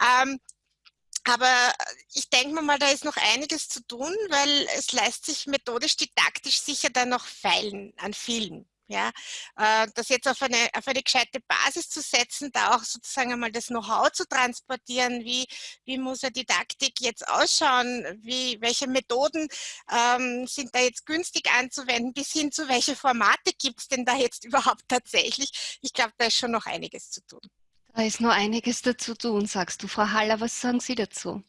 Ähm, aber ich denke mal, da ist noch einiges zu tun, weil es lässt sich methodisch, didaktisch sicher dann noch feilen an vielen. Ja, äh, das jetzt auf eine, auf eine gescheite Basis zu setzen, da auch sozusagen einmal das Know-how zu transportieren, wie, wie muss eine Didaktik jetzt ausschauen, wie, welche Methoden ähm, sind da jetzt günstig anzuwenden, bis hin zu welche Formate gibt es denn da jetzt überhaupt tatsächlich. Ich glaube, da ist schon noch einiges zu tun. Da ist noch einiges dazu tun, sagst du. Frau Haller, was sagen Sie dazu?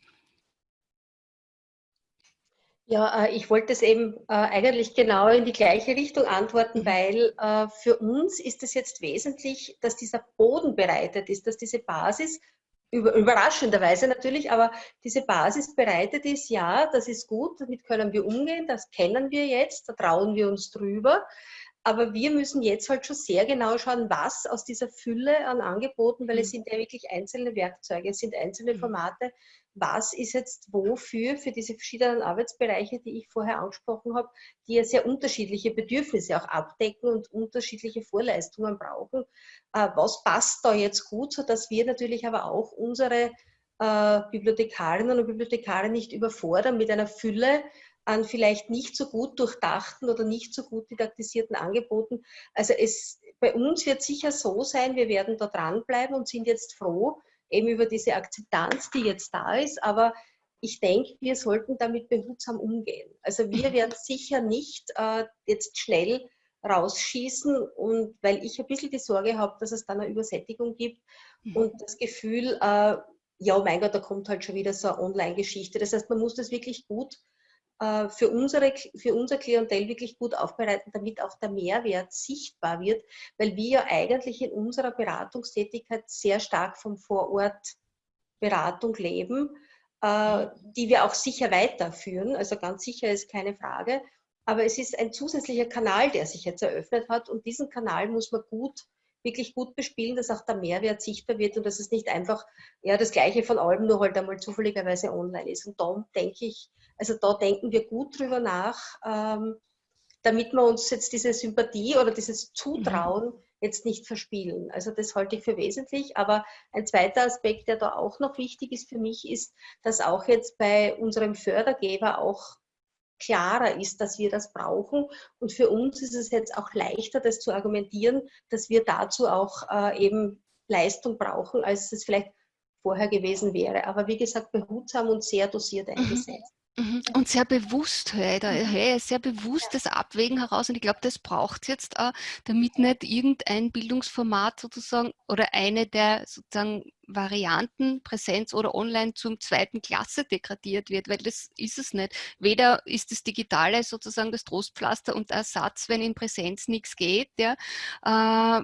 Ja, äh, ich wollte es eben äh, eigentlich genau in die gleiche Richtung antworten, mhm. weil äh, für uns ist es jetzt wesentlich, dass dieser Boden bereitet ist, dass diese Basis, überraschenderweise natürlich, aber diese Basis bereitet ist, ja, das ist gut, damit können wir umgehen, das kennen wir jetzt, da trauen wir uns drüber. Aber wir müssen jetzt halt schon sehr genau schauen, was aus dieser Fülle an Angeboten, weil es mhm. sind ja wirklich einzelne Werkzeuge, es sind einzelne mhm. Formate, was ist jetzt wofür, für diese verschiedenen Arbeitsbereiche, die ich vorher angesprochen habe, die ja sehr unterschiedliche Bedürfnisse auch abdecken und unterschiedliche Vorleistungen brauchen. Äh, was passt da jetzt gut, sodass wir natürlich aber auch unsere äh, Bibliothekarinnen und Bibliothekare nicht überfordern mit einer Fülle an vielleicht nicht so gut durchdachten oder nicht so gut didaktisierten Angeboten. Also es, bei uns wird sicher so sein, wir werden da dranbleiben und sind jetzt froh eben über diese Akzeptanz, die jetzt da ist. Aber ich denke, wir sollten damit behutsam umgehen. Also wir werden sicher nicht äh, jetzt schnell rausschießen und weil ich ein bisschen die Sorge habe, dass es dann eine Übersättigung gibt mhm. und das Gefühl, äh, ja, mein Gott, da kommt halt schon wieder so eine Online-Geschichte. Das heißt, man muss das wirklich gut für, unsere, für unser Klientel wirklich gut aufbereiten, damit auch der Mehrwert sichtbar wird, weil wir ja eigentlich in unserer Beratungstätigkeit sehr stark vom Vorort Beratung leben, äh, die wir auch sicher weiterführen. Also ganz sicher ist keine Frage. Aber es ist ein zusätzlicher Kanal, der sich jetzt eröffnet hat und diesen Kanal muss man gut wirklich gut bespielen, dass auch der Mehrwert sichtbar wird und dass es nicht einfach ja, das Gleiche von allem nur halt einmal zufälligerweise online ist. Und da denke ich, also da denken wir gut drüber nach, ähm, damit wir uns jetzt diese Sympathie oder dieses Zutrauen mhm. jetzt nicht verspielen. Also das halte ich für wesentlich. Aber ein zweiter Aspekt, der da auch noch wichtig ist für mich, ist, dass auch jetzt bei unserem Fördergeber auch klarer ist, dass wir das brauchen. Und für uns ist es jetzt auch leichter, das zu argumentieren, dass wir dazu auch äh, eben Leistung brauchen, als es vielleicht vorher gewesen wäre. Aber wie gesagt, behutsam und sehr dosiert mhm. eingesetzt. Mhm. Und sehr bewusst ich da, mhm. höre sehr bewusstes Abwägen heraus und ich glaube, das braucht es jetzt auch, damit nicht irgendein Bildungsformat sozusagen oder eine der sozusagen Varianten, Präsenz oder online zum zweiten Klasse degradiert wird, weil das ist es nicht. Weder ist das Digitale sozusagen das Trostpflaster und Ersatz, wenn in Präsenz nichts geht, ja, äh,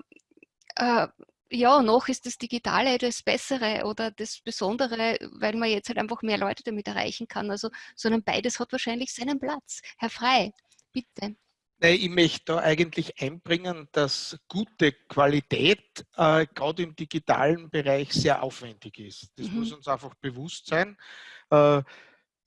äh, ja, noch ist das Digitale das Bessere oder das Besondere, weil man jetzt halt einfach mehr Leute damit erreichen kann. Also, sondern beides hat wahrscheinlich seinen Platz. Herr Frei, bitte. Ich möchte da eigentlich einbringen, dass gute Qualität äh, gerade im digitalen Bereich sehr aufwendig ist. Das mhm. muss uns einfach bewusst sein. Äh,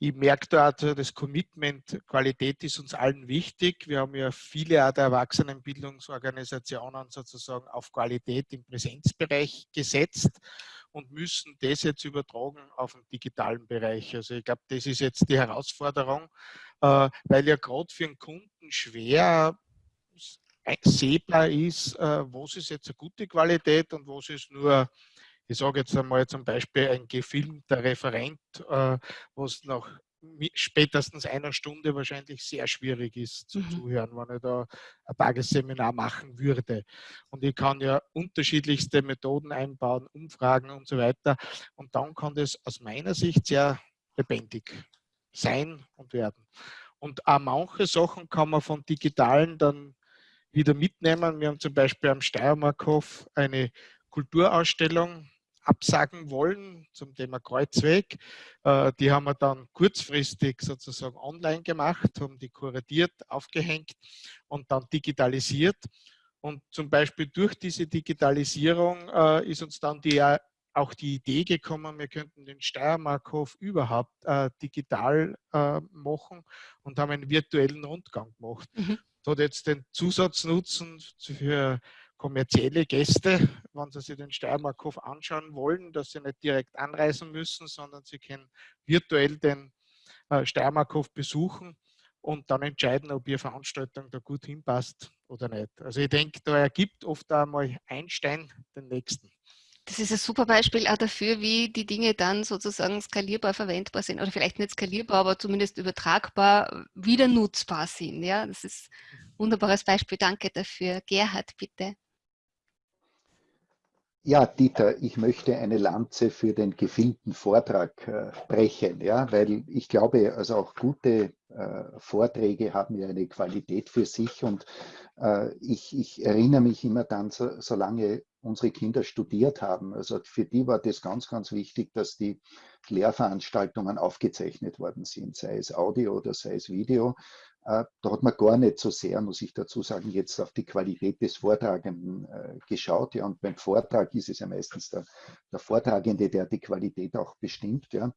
ich merke da also das Commitment, Qualität ist uns allen wichtig. Wir haben ja viele der Erwachsenenbildungsorganisationen sozusagen auf Qualität im Präsenzbereich gesetzt und müssen das jetzt übertragen auf den digitalen Bereich. Also ich glaube, das ist jetzt die Herausforderung, äh, weil ja gerade für einen Kunden schwer sehbar ist, äh, was ist jetzt eine gute Qualität und was ist nur ich sage jetzt einmal zum Beispiel ein gefilmter Referent, äh, was nach spätestens einer Stunde wahrscheinlich sehr schwierig ist zu mhm. zuhören, wenn ich da ein Tagesseminar machen würde. Und ich kann ja unterschiedlichste Methoden einbauen, Umfragen und so weiter. Und dann kann das aus meiner Sicht sehr lebendig sein und werden. Und auch manche Sachen kann man von digitalen dann wieder mitnehmen. Wir haben zum Beispiel am Steiermarkhof eine Kulturausstellung absagen wollen zum Thema Kreuzweg. Äh, die haben wir dann kurzfristig sozusagen online gemacht, haben die kuratiert, aufgehängt und dann digitalisiert. Und zum Beispiel durch diese Digitalisierung äh, ist uns dann die, äh, auch die Idee gekommen, wir könnten den Steiermarkhof überhaupt äh, digital äh, machen und haben einen virtuellen Rundgang gemacht. Mhm. Das hat jetzt den Zusatznutzen für kommerzielle Gäste, wenn sie sich den Steiermarkhof anschauen wollen, dass sie nicht direkt anreisen müssen, sondern sie können virtuell den äh, Steiermarkhof besuchen und dann entscheiden, ob ihre Veranstaltung da gut hinpasst oder nicht. Also ich denke, da ergibt oft einmal ein Stein den nächsten. Das ist ein super Beispiel auch dafür, wie die Dinge dann sozusagen skalierbar verwendbar sind oder vielleicht nicht skalierbar, aber zumindest übertragbar wieder nutzbar sind. Ja, das ist ein wunderbares Beispiel. Danke dafür. Gerhard, bitte. Ja, Dieter, ich möchte eine Lanze für den gefilmten Vortrag äh, brechen, ja, weil ich glaube, also auch gute äh, Vorträge haben ja eine Qualität für sich und äh, ich, ich, erinnere mich immer dann, so, solange unsere Kinder studiert haben, also für die war das ganz, ganz wichtig, dass die Lehrveranstaltungen aufgezeichnet worden sind, sei es Audio oder sei es Video, da hat man gar nicht so sehr, muss ich dazu sagen, jetzt auf die Qualität des Vortragenden äh, geschaut. Ja, und beim Vortrag ist es ja meistens der, der Vortragende, der die Qualität auch bestimmt. Ja.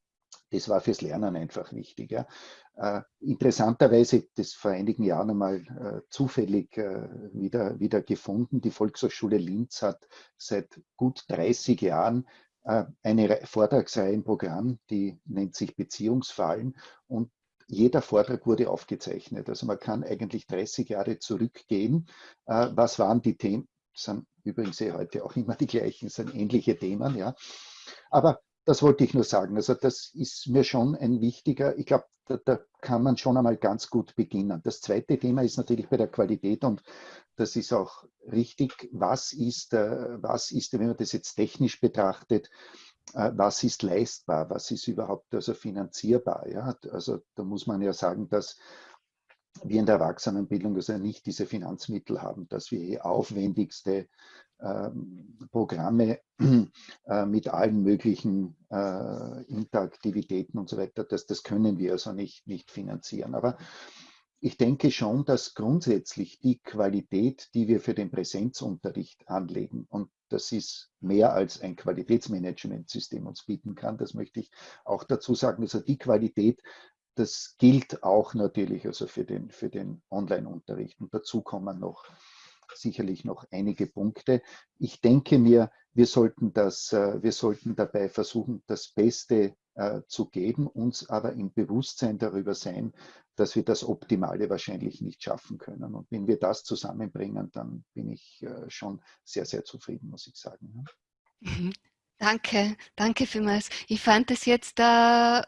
Das war fürs Lernen einfach wichtig. Ja. Äh, interessanterweise, das vor einigen Jahren einmal äh, zufällig äh, wieder, wieder gefunden, die Volkshochschule Linz hat seit gut 30 Jahren äh, eine Vortragsreihe im Programm, die nennt sich Beziehungsfallen und jeder Vortrag wurde aufgezeichnet. Also man kann eigentlich 30 Jahre zurückgehen. Äh, was waren die Themen? Das sind übrigens eh heute auch immer die gleichen, sind ähnliche Themen. Ja. Aber das wollte ich nur sagen. Also das ist mir schon ein wichtiger, ich glaube, da, da, kann man schon einmal ganz gut beginnen. Das zweite Thema ist natürlich bei der Qualität und das ist auch richtig. Was ist, äh, was ist, wenn man das jetzt technisch betrachtet, was ist leistbar, was ist überhaupt also finanzierbar. Ja? Also da muss man ja sagen, dass wir in der Erwachsenenbildung also nicht diese Finanzmittel haben, dass wir die aufwendigste ähm, Programme äh, mit allen möglichen äh, Interaktivitäten und so weiter, das, das können wir also nicht, nicht finanzieren. Aber ich denke schon, dass grundsätzlich die Qualität, die wir für den Präsenzunterricht anlegen, und das ist mehr als ein Qualitätsmanagementsystem uns bieten kann, das möchte ich auch dazu sagen, also die Qualität, das gilt auch natürlich also für den, für den Online-Unterricht. Und dazu kommen noch sicherlich noch einige Punkte. Ich denke mir, wir sollten, das, äh, wir sollten dabei versuchen, das Beste äh, zu geben, uns aber im Bewusstsein darüber sein, dass wir das Optimale wahrscheinlich nicht schaffen können. Und wenn wir das zusammenbringen, dann bin ich äh, schon sehr, sehr zufrieden, muss ich sagen. Danke, danke vielmals. Ich fand es jetzt äh,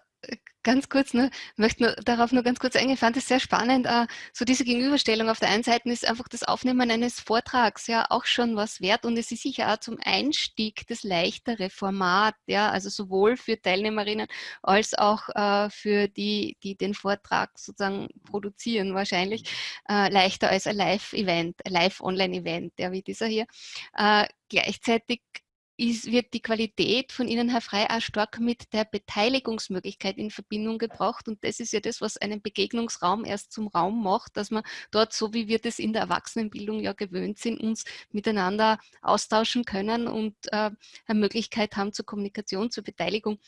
ganz kurz nur, möchte nur darauf nur ganz kurz eingehen, fand es sehr spannend, uh, so diese Gegenüberstellung. Auf der einen Seite ist einfach das Aufnehmen eines Vortrags ja auch schon was wert und es ist sicher auch zum Einstieg das leichtere Format, ja, also sowohl für Teilnehmerinnen als auch uh, für die, die den Vortrag sozusagen produzieren, wahrscheinlich uh, leichter als ein Live-Event, Live-Online-Event, ja, wie dieser hier. gleichzeitig ist, wird die Qualität von Ihnen, Herr Frey, auch stark mit der Beteiligungsmöglichkeit in Verbindung gebracht. Und das ist ja das, was einen Begegnungsraum erst zum Raum macht, dass man dort, so wie wir das in der Erwachsenenbildung ja gewöhnt sind, uns miteinander austauschen können und äh, eine Möglichkeit haben zur Kommunikation, zur Beteiligung.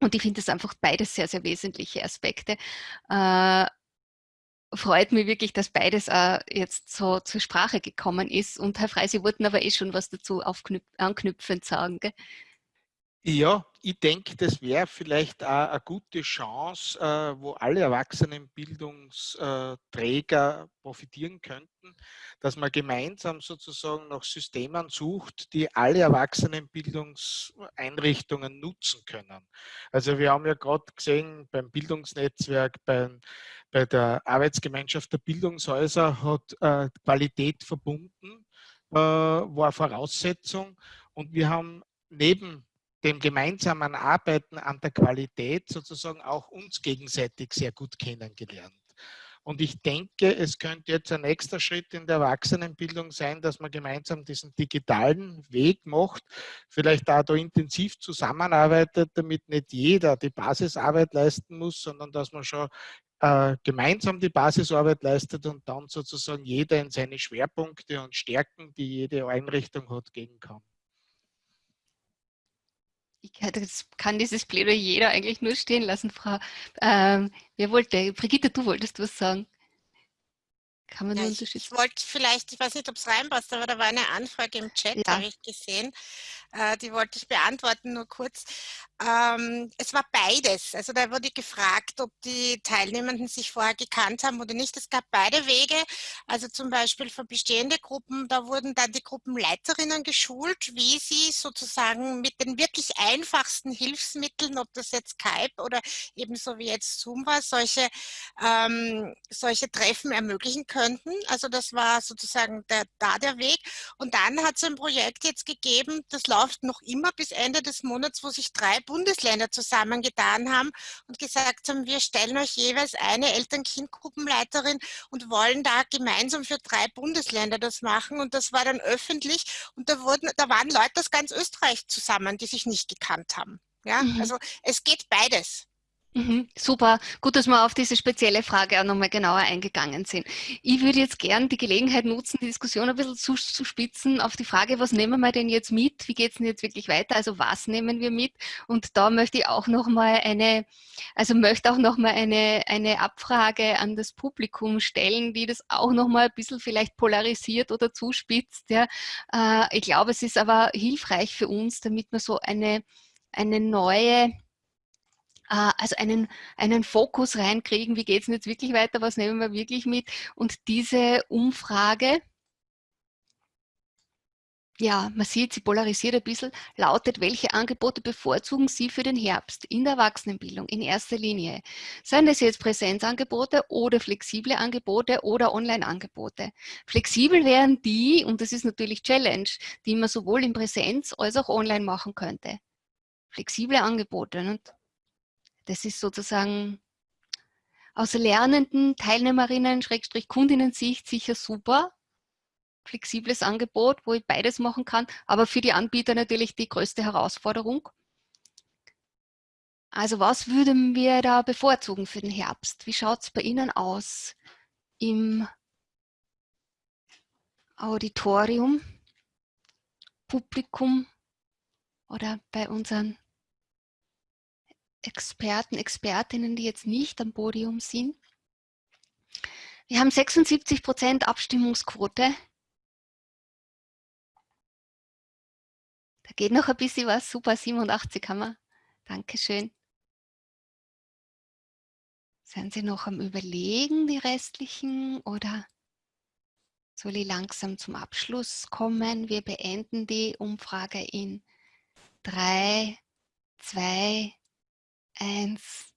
Und ich finde das einfach beides sehr, sehr wesentliche Aspekte. Äh, freut mich wirklich, dass beides äh, jetzt so zur Sprache gekommen ist. Und Herr Frey, Sie wollten aber eh schon was dazu anknüpfend sagen. Gell? Ja, ich denke, das wäre vielleicht auch eine gute Chance, äh, wo alle Erwachsenenbildungsträger profitieren könnten, dass man gemeinsam sozusagen nach Systemen sucht, die alle Erwachsenenbildungseinrichtungen nutzen können. Also wir haben ja gerade gesehen, beim Bildungsnetzwerk, beim, bei der Arbeitsgemeinschaft der Bildungshäuser hat äh, Qualität verbunden, äh, war Voraussetzung. Und wir haben neben dem gemeinsamen Arbeiten an der Qualität sozusagen auch uns gegenseitig sehr gut kennengelernt. Und ich denke, es könnte jetzt ein nächster Schritt in der Erwachsenenbildung sein, dass man gemeinsam diesen digitalen Weg macht, vielleicht da, intensiv zusammenarbeitet, damit nicht jeder die Basisarbeit leisten muss, sondern dass man schon äh, gemeinsam die Basisarbeit leistet und dann sozusagen jeder in seine Schwerpunkte und Stärken, die jede Einrichtung hat, gehen kann. Ich kann dieses Plädoyer jeder eigentlich nur stehen lassen, Frau. Ähm, wer wollte? Brigitte, du wolltest was sagen. Kann man ja, ich, ich wollte vielleicht, ich weiß nicht, ob es reinpasst, aber da war eine Anfrage im Chat, ja. habe ich gesehen. Äh, die wollte ich beantworten, nur kurz. Ähm, es war beides. Also da wurde gefragt, ob die Teilnehmenden sich vorher gekannt haben oder nicht. Es gab beide Wege. Also zum Beispiel für bestehende Gruppen, da wurden dann die Gruppenleiterinnen geschult, wie sie sozusagen mit den wirklich einfachsten Hilfsmitteln, ob das jetzt Skype oder ebenso wie jetzt Zoom war, solche, ähm, solche Treffen ermöglichen könnten. Also das war sozusagen der, da der Weg. Und dann hat es ein Projekt jetzt gegeben, das läuft noch immer bis Ende des Monats, wo sich drei Bundesländer zusammengetan haben und gesagt haben, wir stellen euch jeweils eine Eltern-Kind-Gruppenleiterin und wollen da gemeinsam für drei Bundesländer das machen. Und das war dann öffentlich und da, wurden, da waren Leute aus ganz Österreich zusammen, die sich nicht gekannt haben. Ja, mhm. also es geht beides. Mhm, super, gut, dass wir auf diese spezielle Frage auch nochmal genauer eingegangen sind. Ich würde jetzt gern die Gelegenheit nutzen, die Diskussion ein bisschen zu, zu spitzen auf die Frage, was nehmen wir denn jetzt mit? Wie geht es denn jetzt wirklich weiter? Also was nehmen wir mit? Und da möchte ich auch nochmal eine, also möchte auch nochmal eine, eine Abfrage an das Publikum stellen, die das auch nochmal ein bisschen vielleicht polarisiert oder zuspitzt. Ja. Äh, ich glaube, es ist aber hilfreich für uns, damit wir so eine, eine neue also einen, einen Fokus reinkriegen, wie geht es jetzt wirklich weiter, was nehmen wir wirklich mit. Und diese Umfrage, ja, man sieht, sie polarisiert ein bisschen, lautet, welche Angebote bevorzugen Sie für den Herbst in der Erwachsenenbildung in erster Linie? Seien das jetzt Präsenzangebote oder flexible Angebote oder Online-Angebote? Flexibel wären die, und das ist natürlich Challenge, die man sowohl in Präsenz als auch online machen könnte. Flexible Angebote. Nicht? Das ist sozusagen aus lernenden Teilnehmerinnen, Schrägstrich Kundinnen-Sicht sicher super. Flexibles Angebot, wo ich beides machen kann, aber für die Anbieter natürlich die größte Herausforderung. Also was würden wir da bevorzugen für den Herbst? Wie schaut es bei Ihnen aus im Auditorium, Publikum oder bei unseren Experten, Expertinnen, die jetzt nicht am Podium sind. Wir haben 76 Prozent Abstimmungsquote. Da geht noch ein bisschen was. Super, 87 haben wir. Dankeschön. Sind Sie noch am Überlegen, die restlichen, oder soll ich langsam zum Abschluss kommen? Wir beenden die Umfrage in drei, zwei, 1,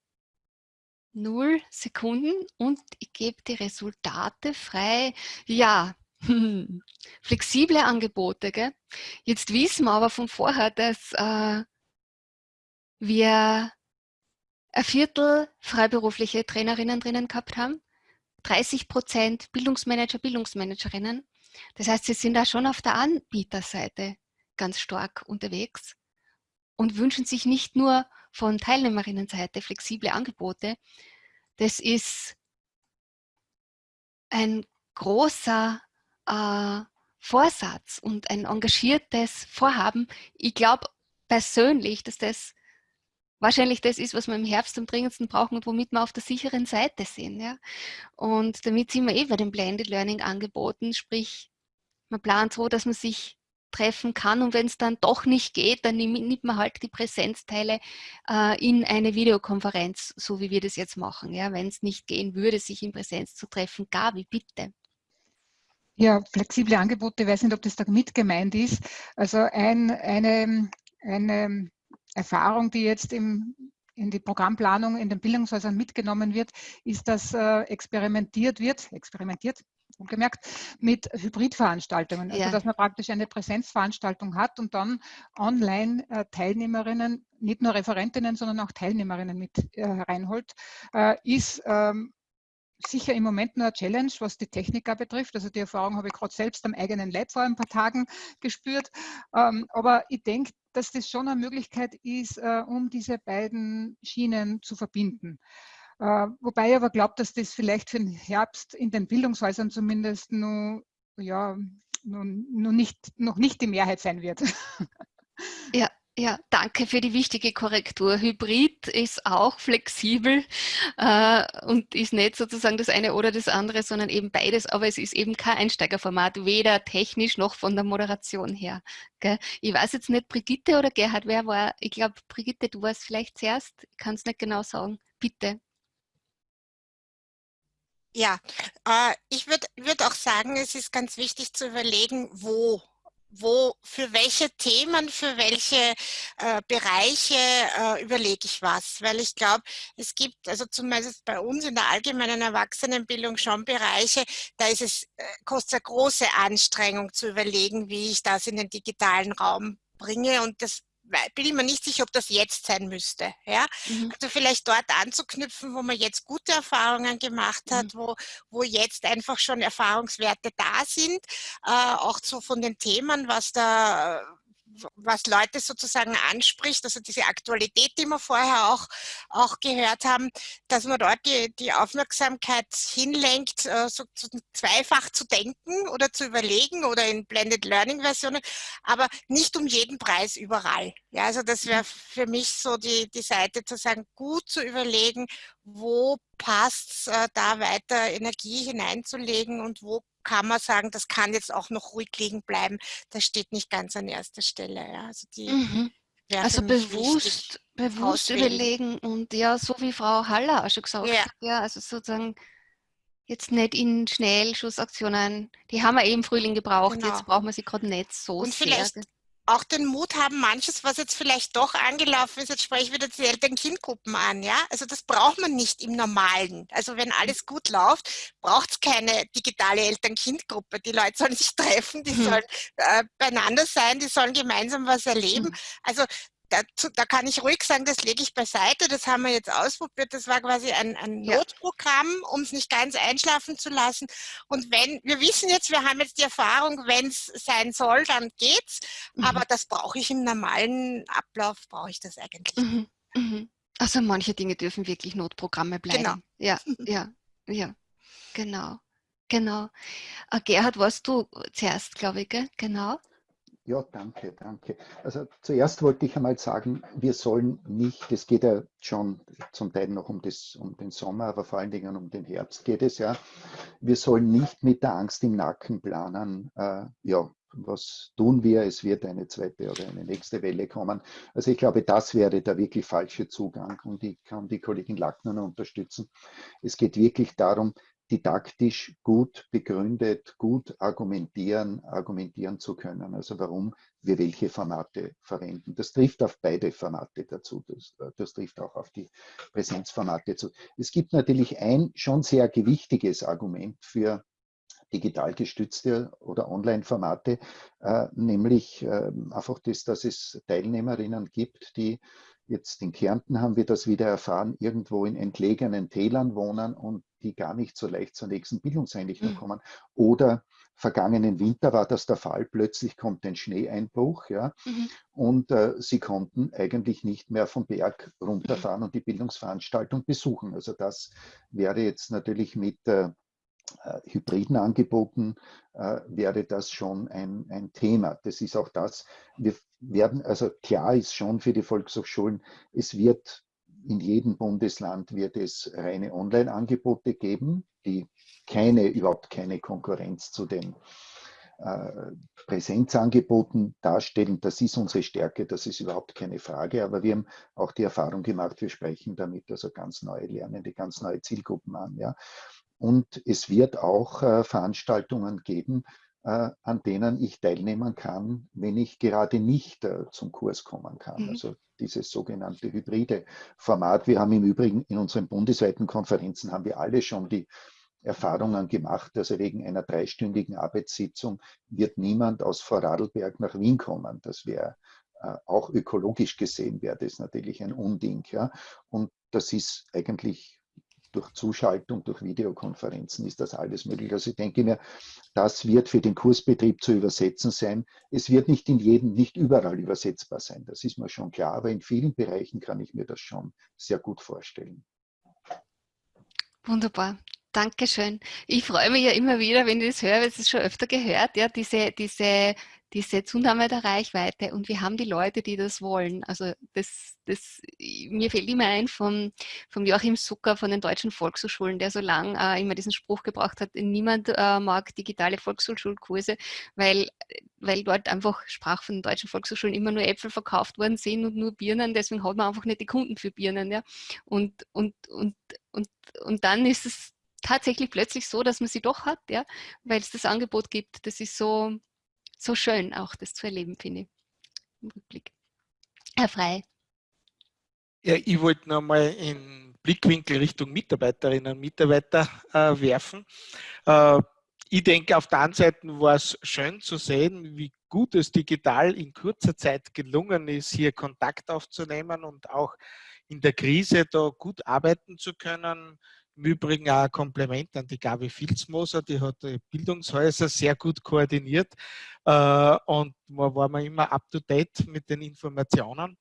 0 Sekunden und ich gebe die Resultate frei. Ja, flexible Angebote. Gell? Jetzt wissen wir aber von vorher, dass äh, wir ein Viertel freiberufliche Trainerinnen drinnen gehabt haben, 30 Prozent Bildungsmanager, Bildungsmanagerinnen. Das heißt, sie sind da schon auf der Anbieterseite ganz stark unterwegs und wünschen sich nicht nur von Teilnehmerinnenseite flexible Angebote, das ist ein großer äh, Vorsatz und ein engagiertes Vorhaben. Ich glaube persönlich, dass das wahrscheinlich das ist, was wir im Herbst am dringendsten brauchen und womit wir auf der sicheren Seite sind. Ja? Und damit sind wir eh bei den Blended Learning Angeboten, sprich, man plant so, dass man sich treffen kann und wenn es dann doch nicht geht, dann nimmt man halt die Präsenzteile äh, in eine Videokonferenz, so wie wir das jetzt machen. Ja, wenn es nicht gehen würde, sich in Präsenz zu treffen, Gabi, bitte. Ja, flexible Angebote, ich weiß nicht, ob das da mit gemeint ist. Also ein, eine, eine Erfahrung, die jetzt im, in die Programmplanung in den Bildungshäusern mitgenommen wird, ist, dass äh, experimentiert wird, experimentiert, gemerkt, mit Hybridveranstaltungen. Also dass man praktisch eine Präsenzveranstaltung hat und dann online äh, Teilnehmerinnen, nicht nur Referentinnen, sondern auch Teilnehmerinnen mit äh, reinholt, äh, ist ähm, sicher im Moment nur eine Challenge, was die Techniker betrifft. Also die Erfahrung habe ich gerade selbst am eigenen Leib vor ein paar Tagen gespürt. Ähm, aber ich denke, dass das schon eine Möglichkeit ist, um diese beiden Schienen zu verbinden. Äh, wobei ich aber glaube, dass das vielleicht für den Herbst in den Bildungshäusern zumindest nur, ja, noch, noch, nicht, noch nicht die Mehrheit sein wird. Ja, ja, danke für die wichtige Korrektur. Hybrid ist auch flexibel äh, und ist nicht sozusagen das eine oder das andere, sondern eben beides, aber es ist eben kein Einsteigerformat, weder technisch noch von der Moderation her. Gell? Ich weiß jetzt nicht, Brigitte oder Gerhard, wer war? Ich glaube, Brigitte, du warst vielleicht zuerst, ich kann es nicht genau sagen. Bitte. Ja, äh, ich würde würd auch sagen, es ist ganz wichtig zu überlegen, wo wo, für welche Themen, für welche äh, Bereiche äh, überlege ich was. Weil ich glaube, es gibt, also zumindest bei uns in der allgemeinen Erwachsenenbildung schon Bereiche, da ist es, äh, kostet eine große Anstrengung zu überlegen, wie ich das in den digitalen Raum bringe und das bin ich mir nicht sicher, ob das jetzt sein müsste. Ja? Mhm. Also vielleicht dort anzuknüpfen, wo man jetzt gute Erfahrungen gemacht hat, mhm. wo, wo jetzt einfach schon Erfahrungswerte da sind, äh, auch so von den Themen, was da was Leute sozusagen anspricht, also diese Aktualität, die wir vorher auch, auch gehört haben, dass man dort die, die Aufmerksamkeit hinlenkt, äh, so, so zweifach zu denken oder zu überlegen oder in Blended Learning Versionen, aber nicht um jeden Preis überall. Ja, also das wäre für mich so die, die Seite zu sagen, gut zu überlegen, wo passt es, äh, da weiter Energie hineinzulegen und wo kann man sagen, das kann jetzt auch noch ruhig liegen bleiben. Das steht nicht ganz an erster Stelle. Ja. Also, mhm. also bewusst, bewusst überlegen und ja, so wie Frau Haller auch schon gesagt ja. hat, ja, also sozusagen jetzt nicht in Schnellschussaktionen, die haben wir eben im Frühling gebraucht, genau. jetzt brauchen wir sie gerade nicht so und sehr. Vielleicht auch den Mut haben, manches, was jetzt vielleicht doch angelaufen ist, jetzt spreche ich wieder die Eltern-Kind-Gruppen an, ja. Also das braucht man nicht im Normalen. Also wenn alles gut läuft, braucht es keine digitale Eltern-Kind-Gruppe. Die Leute sollen sich treffen, die hm. sollen äh, beieinander sein, die sollen gemeinsam was erleben. Hm. Also dazu, da kann ich ruhig sagen, das lege ich beiseite, das haben wir jetzt ausprobiert, das war quasi ein, ein Notprogramm, um es nicht ganz einschlafen zu lassen. Und wenn, wir wissen jetzt, wir haben jetzt die Erfahrung, wenn es sein soll, dann geht's, mhm. aber das brauche ich im normalen Ablauf, brauche ich das eigentlich. Mhm. Mhm. Also manche Dinge dürfen wirklich Notprogramme bleiben. Genau. Ja, ja, ja, genau. Genau. Uh, Gerhard, warst du zuerst, glaube ich, gell? genau? Ja, danke, danke. Also zuerst wollte ich einmal sagen, wir sollen nicht, es geht ja schon zum Teil noch um, das, um den Sommer, aber vor allen Dingen um den Herbst geht es ja. Wir sollen nicht mit der Angst im Nacken planen, äh, ja, was tun wir, es wird eine zweite oder eine nächste Welle kommen. Also ich glaube, das wäre der wirklich falsche Zugang und ich kann die Kollegin Lackner unterstützen. Es geht wirklich darum, didaktisch gut begründet, gut argumentieren, argumentieren zu können. Also warum wir welche Formate verwenden. Das trifft auf beide Formate dazu. Das, das trifft auch auf die Präsenzformate zu. Es gibt natürlich ein schon sehr gewichtiges Argument für digital gestützte oder Online-Formate, äh, nämlich äh, einfach das, dass es Teilnehmerinnen gibt, die Jetzt in Kärnten haben wir das wieder erfahren, irgendwo in entlegenen Tälern wohnen und die gar nicht so leicht zur nächsten Bildungseinrichtung mhm. kommen. Oder vergangenen Winter war das der Fall, plötzlich kommt ein Schneeeinbruch ja, mhm. und äh, sie konnten eigentlich nicht mehr vom Berg runterfahren mhm. und die Bildungsveranstaltung besuchen. Also das wäre jetzt natürlich mit äh, äh, hybriden Angeboten äh, wäre das schon ein, ein Thema. Das ist auch das. Wir werden, also klar ist schon für die Volkshochschulen, es wird in jedem Bundesland wird es reine Online-Angebote geben, die keine, überhaupt keine Konkurrenz zu den äh, Präsenzangeboten darstellen. Das ist unsere Stärke, das ist überhaupt keine Frage. Aber wir haben auch die Erfahrung gemacht, wir sprechen damit also ganz neue Lernende, ganz neue Zielgruppen an. Ja. Und es wird auch äh, Veranstaltungen geben, an denen ich teilnehmen kann, wenn ich gerade nicht äh, zum Kurs kommen kann. Mhm. Also dieses sogenannte hybride Format. Wir haben im Übrigen in unseren bundesweiten Konferenzen haben wir alle schon die Erfahrungen gemacht. Also wegen einer dreistündigen Arbeitssitzung wird niemand aus Vorarlberg nach Wien kommen. Das wäre äh, auch ökologisch gesehen wäre das natürlich ein Unding. Ja? Und das ist eigentlich durch Zuschaltung, durch Videokonferenzen ist das alles möglich. Also ich denke mir, das wird für den Kursbetrieb zu übersetzen sein. Es wird nicht in jedem, nicht überall übersetzbar sein, das ist mir schon klar, aber in vielen Bereichen kann ich mir das schon sehr gut vorstellen. Wunderbar. Dankeschön. Ich freue mich ja immer wieder, wenn ich das höre, weil es ist schon öfter gehört, ja, diese, diese diese Zunahme der Reichweite und wir haben die Leute, die das wollen. Also das, das, mir fällt immer ein vom, vom Joachim Zucker von den deutschen Volkshochschulen, der so lange äh, immer diesen Spruch gebracht hat, niemand äh, mag digitale Volkshochschulkurse, weil, weil dort einfach sprach von den deutschen Volkshochschulen immer nur Äpfel verkauft worden sind und nur Birnen, deswegen hat man einfach nicht die Kunden für Birnen. Ja? Und, und, und, und, und dann ist es tatsächlich plötzlich so, dass man sie doch hat, ja, weil es das Angebot gibt. Das ist so, so schön auch das zu erleben, finde ich, im Rückblick. Herr Frei. Ja, ich wollte noch mal in Blickwinkel Richtung Mitarbeiterinnen und Mitarbeiter äh, werfen. Äh, ich denke, auf der einen Seite war es schön zu sehen, wie gut es digital in kurzer Zeit gelungen ist, hier Kontakt aufzunehmen und auch in der Krise da gut arbeiten zu können. Im Übrigen auch ein Kompliment an die Gabi Filzmoser, die hat die Bildungshäuser sehr gut koordiniert äh, und man war man immer up to date mit den Informationen,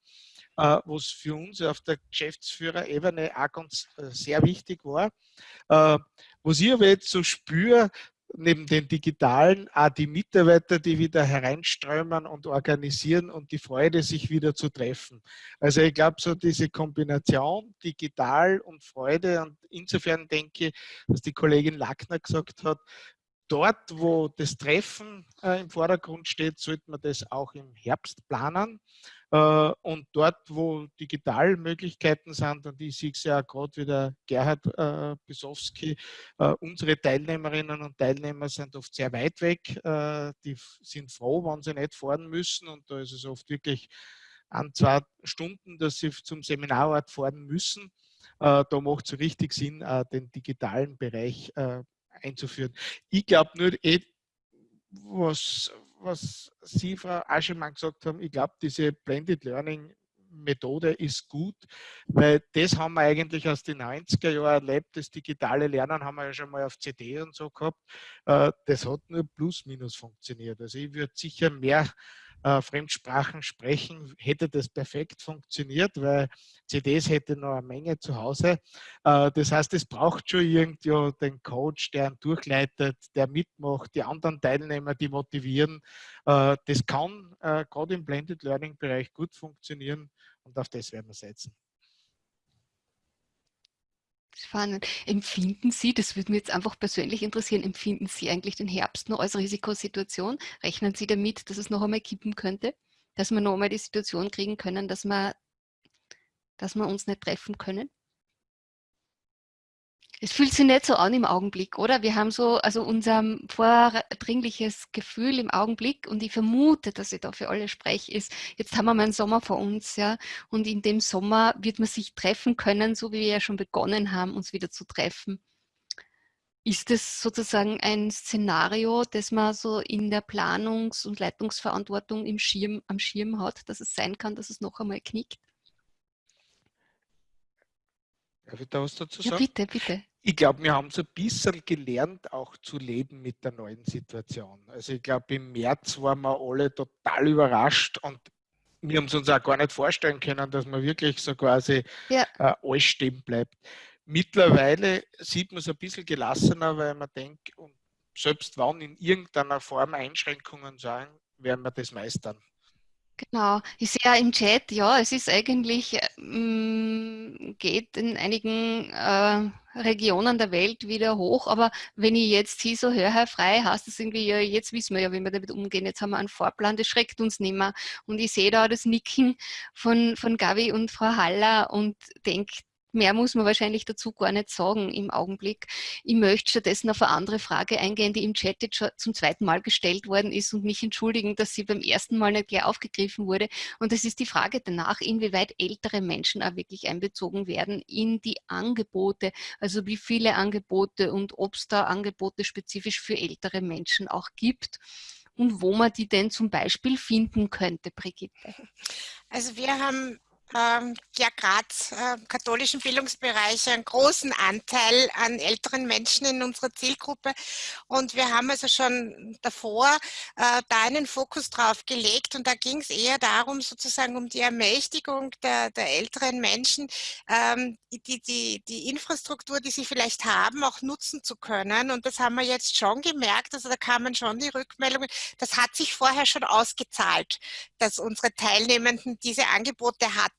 äh, was für uns auf der Geschäftsführerebene auch ganz äh, sehr wichtig war. Was ich aber jetzt so spüre, neben den digitalen auch die Mitarbeiter, die wieder hereinströmen und organisieren und die Freude, sich wieder zu treffen. Also ich glaube, so diese Kombination digital und Freude und insofern denke ich, was die Kollegin Lackner gesagt hat, dort, wo das Treffen äh, im Vordergrund steht, sollte man das auch im Herbst planen. Äh, und dort, wo Digitalmöglichkeiten sind, und ich sehe es ja gerade wieder Gerhard äh, Bisowski, äh, unsere Teilnehmerinnen und Teilnehmer sind oft sehr weit weg. Äh, die sind froh, wenn sie nicht fahren müssen. Und da ist es oft wirklich an zwei Stunden, dass sie zum Seminarort fahren müssen. Äh, da macht es richtig Sinn, äh, den digitalen Bereich einzuführen. Ich glaube nur, eh, was, was Sie, Frau Aschemann, gesagt haben, ich glaube, diese Blended Learning Methode ist gut, weil das haben wir eigentlich aus den 90er Jahren erlebt. Das digitale Lernen haben wir ja schon mal auf CD und so gehabt. Äh, das hat nur plus minus funktioniert. Also ich würde sicher mehr äh, Fremdsprachen sprechen, hätte das perfekt funktioniert, weil CDs hätte noch eine Menge zu Hause. Äh, das heißt, es braucht schon irgendwie den Coach, der ihn durchleitet, der mitmacht, die anderen Teilnehmer, die motivieren. Äh, das kann äh, gerade im Blended Learning Bereich gut funktionieren und auf das werden wir setzen. Spannend. Empfinden Sie, das würde mich jetzt einfach persönlich interessieren, empfinden Sie eigentlich den Herbst noch als Risikosituation? Rechnen Sie damit, dass es noch einmal kippen könnte? Dass wir noch einmal die Situation kriegen können, dass wir, dass wir uns nicht treffen können? Es fühlt sich nicht so an im Augenblick, oder? Wir haben so, also unser vordringliches Gefühl im Augenblick und ich vermute, dass ich da für alle spreche, ist, jetzt haben wir mal einen Sommer vor uns, ja, und in dem Sommer wird man sich treffen können, so wie wir ja schon begonnen haben, uns wieder zu treffen. Ist das sozusagen ein Szenario, das man so in der Planungs- und Leitungsverantwortung im Schirm, am Schirm hat, dass es sein kann, dass es noch einmal knickt? Darf ich da was dazu sagen? Ja, bitte, bitte. Ich glaube, wir haben so ein bisschen gelernt, auch zu leben mit der neuen Situation. Also ich glaube, im März waren wir alle total überrascht und wir haben es uns auch gar nicht vorstellen können, dass man wirklich so quasi ja. äh, alles stehen bleibt. Mittlerweile sieht man es ein bisschen gelassener, weil man denkt, und selbst wenn in irgendeiner Form Einschränkungen sein, werden wir das meistern. Genau, ich sehe ja im Chat, ja, es ist eigentlich, ähm, geht in einigen äh, Regionen der Welt wieder hoch, aber wenn ich jetzt Sie so höre, Herr Frei, heißt das irgendwie, ja, jetzt wissen wir ja, wie wir damit umgehen, jetzt haben wir einen Vorplan, das schreckt uns nicht mehr. Und ich sehe da das Nicken von, von Gavi und Frau Haller und denke, Mehr muss man wahrscheinlich dazu gar nicht sagen im Augenblick. Ich möchte stattdessen auf eine andere Frage eingehen, die im Chat jetzt schon zum zweiten Mal gestellt worden ist und mich entschuldigen, dass sie beim ersten Mal nicht gleich aufgegriffen wurde. Und das ist die Frage danach, inwieweit ältere Menschen auch wirklich einbezogen werden in die Angebote. Also wie viele Angebote und ob es da Angebote spezifisch für ältere Menschen auch gibt und wo man die denn zum Beispiel finden könnte, Brigitte. Also wir haben ähm, ja gerade äh, katholischen Bildungsbereich einen großen Anteil an älteren Menschen in unserer Zielgruppe. Und wir haben also schon davor äh, da einen Fokus drauf gelegt. Und da ging es eher darum, sozusagen um die Ermächtigung der, der älteren Menschen, ähm, die, die, die Infrastruktur, die sie vielleicht haben, auch nutzen zu können. Und das haben wir jetzt schon gemerkt. Also da kamen schon die Rückmeldungen. Das hat sich vorher schon ausgezahlt, dass unsere Teilnehmenden diese Angebote hatten,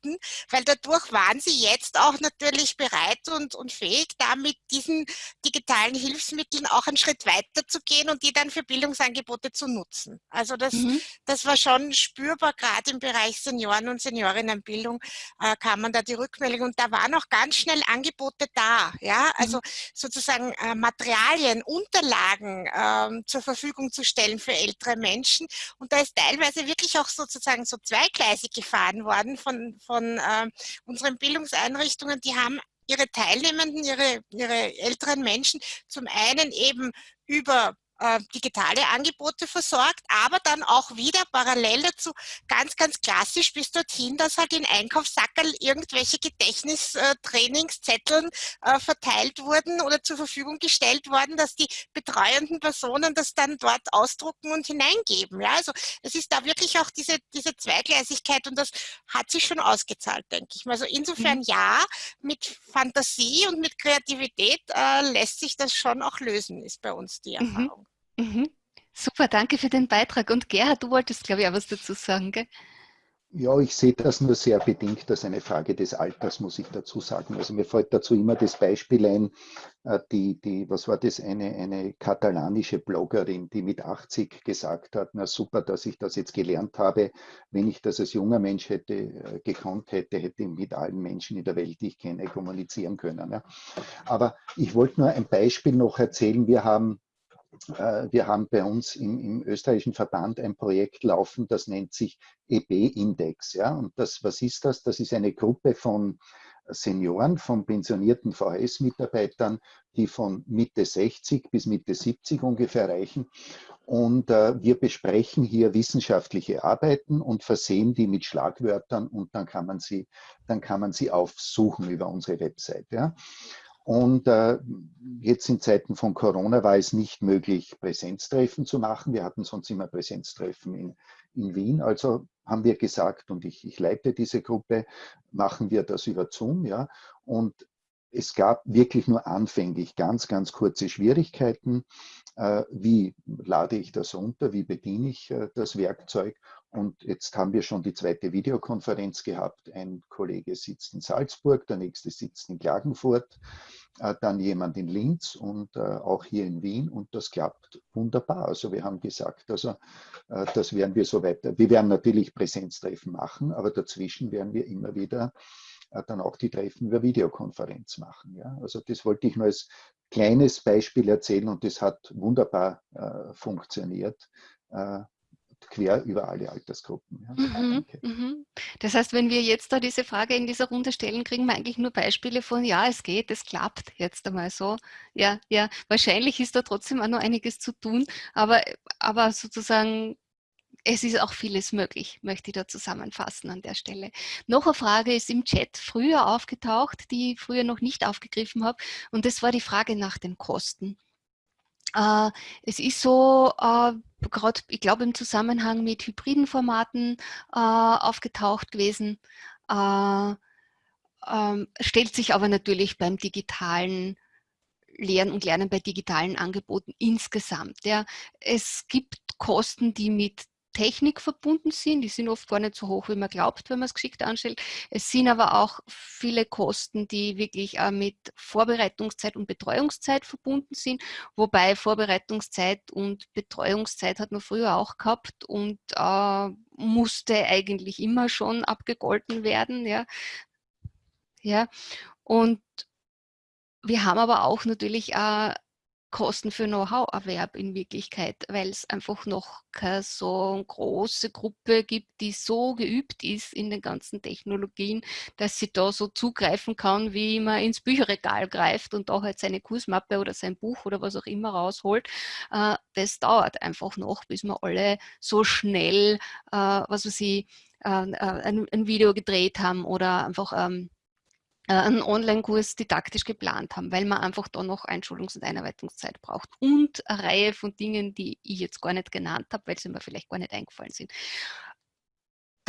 weil dadurch waren sie jetzt auch natürlich bereit und, und fähig, da mit diesen digitalen Hilfsmitteln auch einen Schritt weiter zu gehen und die dann für Bildungsangebote zu nutzen. Also das, mhm. das war schon spürbar, gerade im Bereich Senioren- und Seniorinnenbildung äh, kam man da die Rückmeldung und da waren auch ganz schnell Angebote da. Ja, also mhm. sozusagen äh, Materialien, Unterlagen äh, zur Verfügung zu stellen für ältere Menschen und da ist teilweise wirklich auch sozusagen so zweigleisig gefahren worden von, von äh, unseren Bildungseinrichtungen. Die haben ihre Teilnehmenden, ihre, ihre älteren Menschen zum einen eben über äh, digitale Angebote versorgt, aber dann auch wieder parallel dazu ganz, ganz klassisch bis dorthin, dass halt in Einkaufssackerl irgendwelche Gedächtnistrainingszetteln äh, verteilt wurden oder zur Verfügung gestellt worden, dass die betreuenden Personen das dann dort ausdrucken und hineingeben. Ja, also es ist da wirklich auch diese, diese Zweigleisigkeit und das hat sich schon ausgezahlt, denke ich mal. Also insofern mhm. ja, mit Fantasie und mit Kreativität äh, lässt sich das schon auch lösen, ist bei uns die mhm. Erfahrung. Mhm. Super, danke für den Beitrag. Und Gerhard, du wolltest, glaube ich, auch was dazu sagen, gell? Ja, ich sehe das nur sehr bedingt als eine Frage des Alters, muss ich dazu sagen. Also mir fällt dazu immer das Beispiel ein, äh, die, die, was war das, eine, eine katalanische Bloggerin, die mit 80 gesagt hat, na super, dass ich das jetzt gelernt habe. Wenn ich das als junger Mensch hätte äh, gekonnt hätte, hätte ich mit allen Menschen in der Welt, die ich kenne, kommunizieren können. Ja. Aber ich wollte nur ein Beispiel noch erzählen. Wir haben wir haben bei uns im, im, österreichischen Verband ein Projekt laufen, das nennt sich EB-Index. Ja? Und das, was ist das? Das ist eine Gruppe von Senioren, von pensionierten VHS-Mitarbeitern, die von Mitte 60 bis Mitte 70 ungefähr reichen. Und äh, wir besprechen hier wissenschaftliche Arbeiten und versehen die mit Schlagwörtern und dann kann man sie, dann kann man sie aufsuchen über unsere Website. Ja? Und äh, jetzt in Zeiten von Corona war es nicht möglich, Präsenztreffen zu machen. Wir hatten sonst immer Präsenztreffen in, in Wien. Also haben wir gesagt, und ich, ich leite diese Gruppe, machen wir das über Zoom. Ja? Und es gab wirklich nur anfänglich ganz, ganz kurze Schwierigkeiten. Äh, wie lade ich das unter? Wie bediene ich äh, das Werkzeug? Und jetzt haben wir schon die zweite Videokonferenz gehabt. Ein Kollege sitzt in Salzburg, der nächste sitzt in Klagenfurt, dann jemand in Linz und äh, auch hier in Wien. Und das klappt wunderbar. Also wir haben gesagt, also äh, das werden wir so weiter. Wir werden natürlich Präsenztreffen machen, aber dazwischen werden wir immer wieder dann auch die Treffen über Videokonferenz machen. Ja? Also das wollte ich nur als kleines Beispiel erzählen und das hat wunderbar äh, funktioniert. Quer über alle Altersgruppen. Ja. Mhm, mhm. Das heißt, wenn wir jetzt da diese Frage in dieser Runde stellen, kriegen wir eigentlich nur Beispiele von, ja, es geht, es klappt jetzt einmal so. Ja, ja, wahrscheinlich ist da trotzdem auch noch einiges zu tun, aber, aber sozusagen es ist auch vieles möglich, möchte ich da zusammenfassen an der Stelle. Noch eine Frage ist im Chat früher aufgetaucht, die ich früher noch nicht aufgegriffen habe, und das war die Frage nach den Kosten. Äh, es ist so, äh, gerade, ich glaube, im Zusammenhang mit hybriden Formaten äh, aufgetaucht gewesen, äh, ähm, stellt sich aber natürlich beim digitalen Lehren und Lernen bei digitalen Angeboten insgesamt. Ja. Es gibt Kosten, die mit Technik verbunden sind. Die sind oft gar nicht so hoch, wie man glaubt, wenn man es geschickt anstellt. Es sind aber auch viele Kosten, die wirklich äh, mit Vorbereitungszeit und Betreuungszeit verbunden sind, wobei Vorbereitungszeit und Betreuungszeit hat man früher auch gehabt und äh, musste eigentlich immer schon abgegolten werden. Ja. Ja. Und wir haben aber auch natürlich äh, Kosten für Know-how-Erwerb in Wirklichkeit, weil es einfach noch keine so große Gruppe gibt, die so geübt ist in den ganzen Technologien, dass sie da so zugreifen kann, wie man ins Bücherregal greift und da halt seine Kursmappe oder sein Buch oder was auch immer rausholt. Äh, das dauert einfach noch, bis man alle so schnell, äh, was weiß ich, äh, ein, Video gedreht haben oder einfach ähm, äh, einen Online-Kurs didaktisch geplant haben, weil man einfach da noch Einschulungs- und Einarbeitungszeit braucht und eine Reihe von Dingen, die ich jetzt gar nicht genannt habe, weil sie mir vielleicht gar nicht eingefallen sind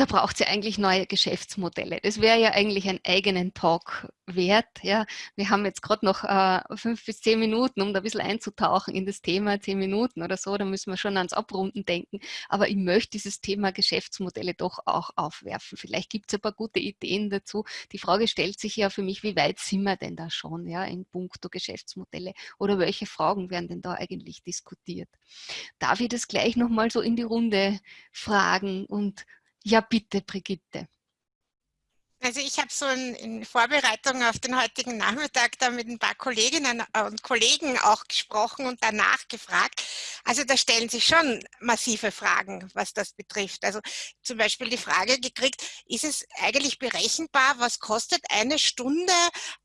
da braucht sie eigentlich neue Geschäftsmodelle. Das wäre ja eigentlich einen eigenen Talk wert. Ja. Wir haben jetzt gerade noch äh, fünf bis zehn Minuten, um da ein bisschen einzutauchen in das Thema, zehn Minuten oder so, da müssen wir schon ans Abrunden denken. Aber ich möchte dieses Thema Geschäftsmodelle doch auch aufwerfen. Vielleicht gibt es ein paar gute Ideen dazu. Die Frage stellt sich ja für mich, wie weit sind wir denn da schon ja, in puncto Geschäftsmodelle oder welche Fragen werden denn da eigentlich diskutiert? Darf ich das gleich nochmal so in die Runde fragen und ja, bitte, Brigitte. Also ich habe so in, in, Vorbereitung auf den heutigen Nachmittag da mit ein paar Kolleginnen und Kollegen auch gesprochen und danach gefragt. Also da stellen sich schon massive Fragen, was das betrifft. Also zum Beispiel die Frage gekriegt, ist es eigentlich berechenbar, was kostet eine Stunde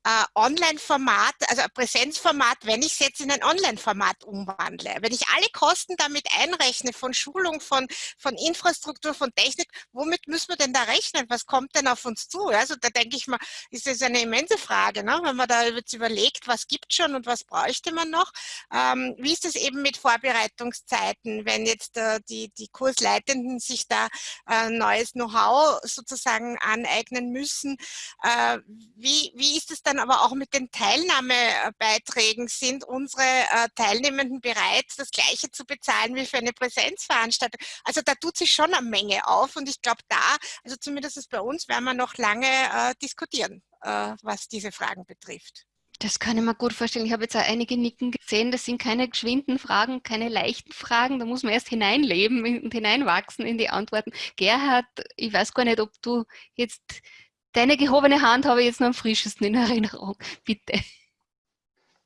äh, Online-Format, also Präsenzformat, wenn ich es jetzt in ein Online-Format umwandle? Wenn ich alle Kosten damit einrechne, von Schulung, von, von Infrastruktur, von Technik, womit müssen wir denn da rechnen? Was kommt denn auf uns zu? Also da denke ich mal, ist das eine immense Frage, ne? wenn man da jetzt überlegt, was gibt schon und was bräuchte man noch. Ähm, wie ist es eben mit Vorbereitungszeiten, wenn jetzt äh, die, die Kursleitenden sich da äh, neues Know-how sozusagen aneignen müssen? Äh, wie, wie ist es dann aber auch mit den Teilnahmebeiträgen? Sind unsere äh, Teilnehmenden bereit, das Gleiche zu bezahlen wie für eine Präsenzveranstaltung? Also da tut sich schon eine Menge auf und ich glaube da, also zumindest bei uns, werden wir noch lange lange äh, diskutieren, äh, was diese Fragen betrifft. Das kann ich mir gut vorstellen. Ich habe jetzt auch einige Nicken gesehen. Das sind keine geschwinden Fragen, keine leichten Fragen. Da muss man erst hineinleben und hineinwachsen in die Antworten. Gerhard, ich weiß gar nicht, ob du jetzt deine gehobene Hand habe ich jetzt noch am frischesten in Erinnerung. Bitte.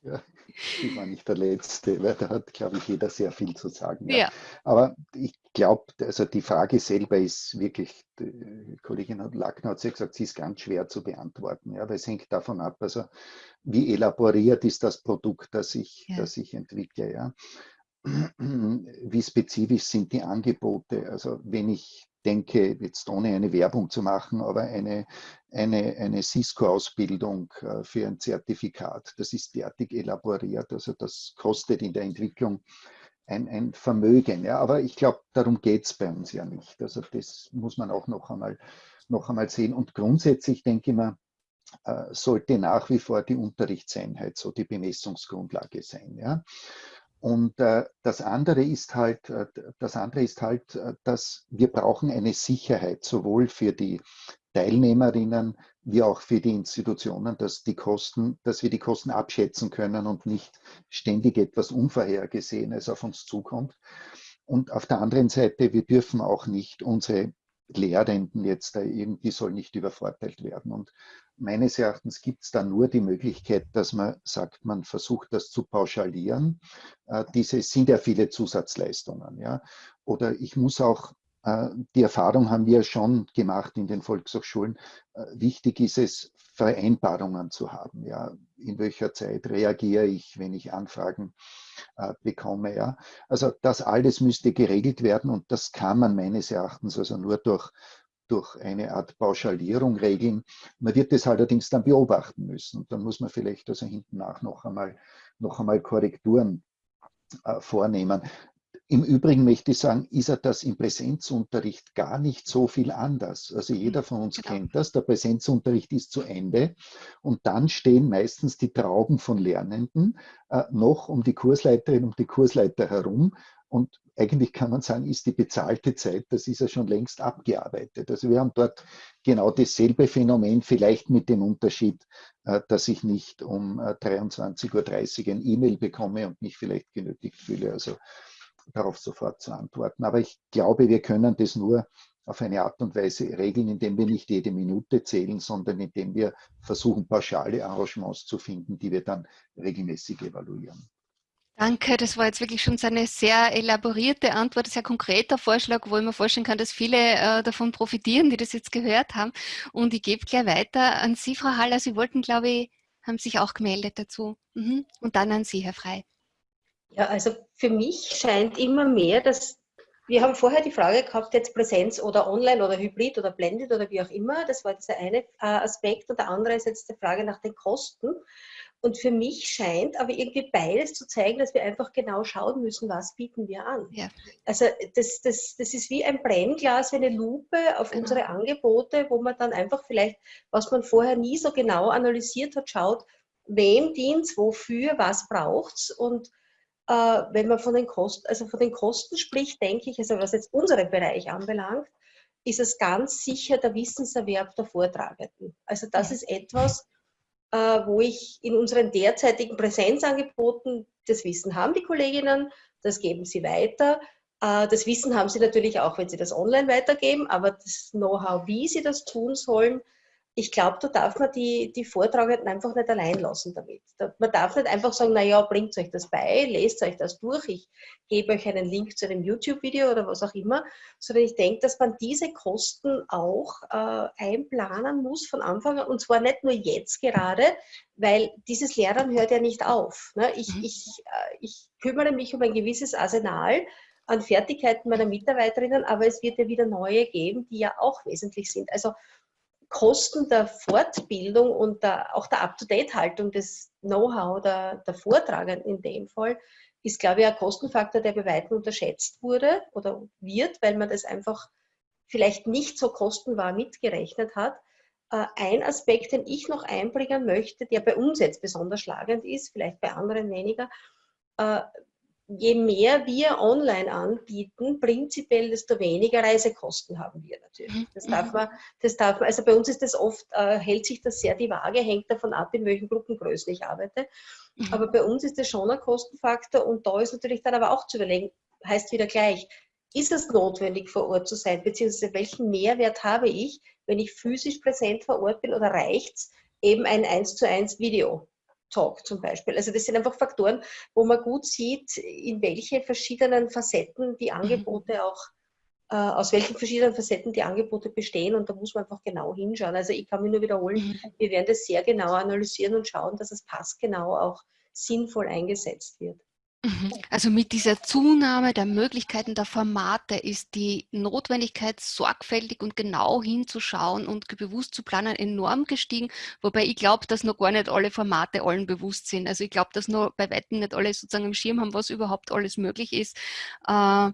Ja, ich war nicht der Letzte, weil da hat, glaube ich, jeder sehr viel zu sagen. Ja. ja. Aber ich glaube, also die Frage selber ist wirklich, die Kollegin Lackner hat ja gesagt, sie ist ganz schwer zu beantworten, ja, weil es hängt davon ab, also wie elaboriert ist das Produkt, das ich, ja. das ich entwickle, ja. Wie spezifisch sind die Angebote? Also wenn ich denke, jetzt ohne eine Werbung zu machen, aber eine, eine, eine Cisco-Ausbildung äh, für ein Zertifikat, das ist derartig elaboriert, also das kostet in der Entwicklung ein, ein Vermögen. Ja, aber ich glaube, darum geht es bei uns ja nicht. Also das muss man auch noch einmal, noch einmal sehen. Und grundsätzlich denke ich mal, äh, sollte nach wie vor die Unterrichtseinheit so die Bemessungsgrundlage sein. Ja? Und äh, das andere ist halt, äh, das andere ist halt, äh, dass wir brauchen eine Sicherheit sowohl für die Teilnehmerinnen wie auch für die Institutionen, dass die Kosten, dass wir die Kosten abschätzen können und nicht ständig etwas Unvorhergesehenes auf uns zukommt. Und auf der anderen Seite, wir dürfen auch nicht unsere Lehrenden jetzt da irgendwie soll nicht übervorteilt werden. Und meines Erachtens gibt es da nur die Möglichkeit, dass man sagt, man versucht das zu pauschalieren. Äh, diese sind ja viele Zusatzleistungen. Ja? Oder ich muss auch äh, die Erfahrung haben wir schon gemacht in den Volkshochschulen. Äh, wichtig ist es, Vereinbarungen zu haben. Ja, in welcher Zeit reagiere ich, wenn ich Anfragen bekomme. Ja, also das alles müsste geregelt werden und das kann man meines Erachtens also nur durch durch eine Art Pauschalierung regeln. Man wird das allerdings dann beobachten müssen. Und dann muss man vielleicht also hinten nach noch einmal, noch einmal Korrekturen äh, vornehmen. Im Übrigen möchte ich sagen, ist er das im Präsenzunterricht gar nicht so viel anders. Also jeder von uns genau. kennt das, der Präsenzunterricht ist zu Ende und dann stehen meistens die Trauben von Lernenden äh, noch um die Kursleiterin, um die Kursleiter herum und eigentlich kann man sagen, ist die bezahlte Zeit, das ist ja schon längst abgearbeitet. Also wir haben dort genau dasselbe Phänomen, vielleicht mit dem Unterschied, äh, dass ich nicht um 23.30 Uhr ein E-Mail bekomme und mich vielleicht genötigt fühle, also darauf sofort zu antworten. Aber ich glaube, wir können das nur auf eine Art und Weise regeln, indem wir nicht jede Minute zählen, sondern indem wir versuchen, pauschale Arrangements zu finden, die wir dann regelmäßig evaluieren. Danke, das war jetzt wirklich schon eine sehr elaborierte Antwort, ein sehr konkreter Vorschlag, wo ich mir vorstellen kann, dass viele äh, davon profitieren, die das jetzt gehört haben. Und ich gebe gleich weiter an Sie, Frau Haller. Sie wollten, glaube ich, haben sich auch gemeldet dazu. Mhm. Und dann an Sie, Herr Frei. Ja, also für mich scheint immer mehr, dass wir haben vorher die Frage gehabt, jetzt Präsenz oder online oder Hybrid oder Blended oder wie auch immer. Das war dieser eine äh, Aspekt. Und der andere ist jetzt die Frage nach den Kosten. Und für mich scheint aber irgendwie beides zu zeigen, dass wir einfach genau schauen müssen, was bieten wir an. Ja. Also das, das, das ist wie ein Brennglas, wie eine Lupe auf genau. unsere Angebote, wo man dann einfach vielleicht, was man vorher nie so genau analysiert hat, schaut, wem dient es, wofür, was braucht es. Und äh, wenn man von den Kosten, also von den Kosten spricht, denke ich, also was jetzt unseren Bereich anbelangt, ist es ganz sicher der Wissenserwerb der Vortragenden. Also das ja. ist etwas, wo ich in unseren derzeitigen Präsenzangeboten das Wissen haben, die Kolleginnen, das geben sie weiter. Äh, das Wissen haben sie natürlich auch, wenn sie das online weitergeben, aber das Know-how, wie sie das tun sollen, ich glaube, da darf man die, die Vortragenden einfach nicht allein lassen damit. Man darf nicht einfach sagen, naja, bringt euch das bei, lest euch das durch, ich gebe euch einen Link zu einem YouTube-Video oder was auch immer, sondern ich denke, dass man diese Kosten auch äh, einplanen muss von Anfang an und zwar nicht nur jetzt gerade, weil dieses Lernen hört ja nicht auf. Ne? Ich, mhm. ich, äh, ich kümmere mich um ein gewisses Arsenal an Fertigkeiten meiner Mitarbeiterinnen, aber es wird ja wieder neue geben, die ja auch wesentlich sind. Also Kosten der Fortbildung und der, auch der Up-to-Date-Haltung des Know-how der, der Vortragenden in dem Fall ist, glaube ich, ein Kostenfaktor, der bei weitem unterschätzt wurde oder wird, weil man das einfach vielleicht nicht so kostenwahr mitgerechnet hat. Äh, ein Aspekt, den ich noch einbringen möchte, der bei uns jetzt besonders schlagend ist, vielleicht bei anderen weniger, äh, je mehr wir online anbieten, prinzipiell, desto weniger Reisekosten haben wir natürlich. Mhm. Das darf man, das darf man, also bei uns ist das oft, äh, hält sich das sehr die Waage, hängt davon ab, in welchen Gruppengrößen ich arbeite. Mhm. Aber bei uns ist das schon ein Kostenfaktor und da ist natürlich dann aber auch zu überlegen, heißt wieder gleich, ist es notwendig vor Ort zu sein, beziehungsweise welchen Mehrwert habe ich, wenn ich physisch präsent vor Ort bin oder reicht es eben ein 1 zu 1 Video? Talk zum Beispiel. Also das sind einfach Faktoren, wo man gut sieht, in welche verschiedenen Facetten die mhm. Angebote auch, äh, aus welchen verschiedenen Facetten die Angebote bestehen und da muss man einfach genau hinschauen. Also ich kann mich nur wiederholen, mhm. wir werden das sehr genau analysieren und schauen, dass es passgenau auch sinnvoll eingesetzt wird. Mhm. Also mit dieser Zunahme der Möglichkeiten der Formate ist die Notwendigkeit, sorgfältig und genau hinzuschauen und bewusst zu planen, enorm gestiegen. Wobei ich glaube, dass noch gar nicht alle Formate allen bewusst sind. Also ich glaube, dass noch bei Weitem nicht alle sozusagen im Schirm haben, was überhaupt alles möglich ist. Äh,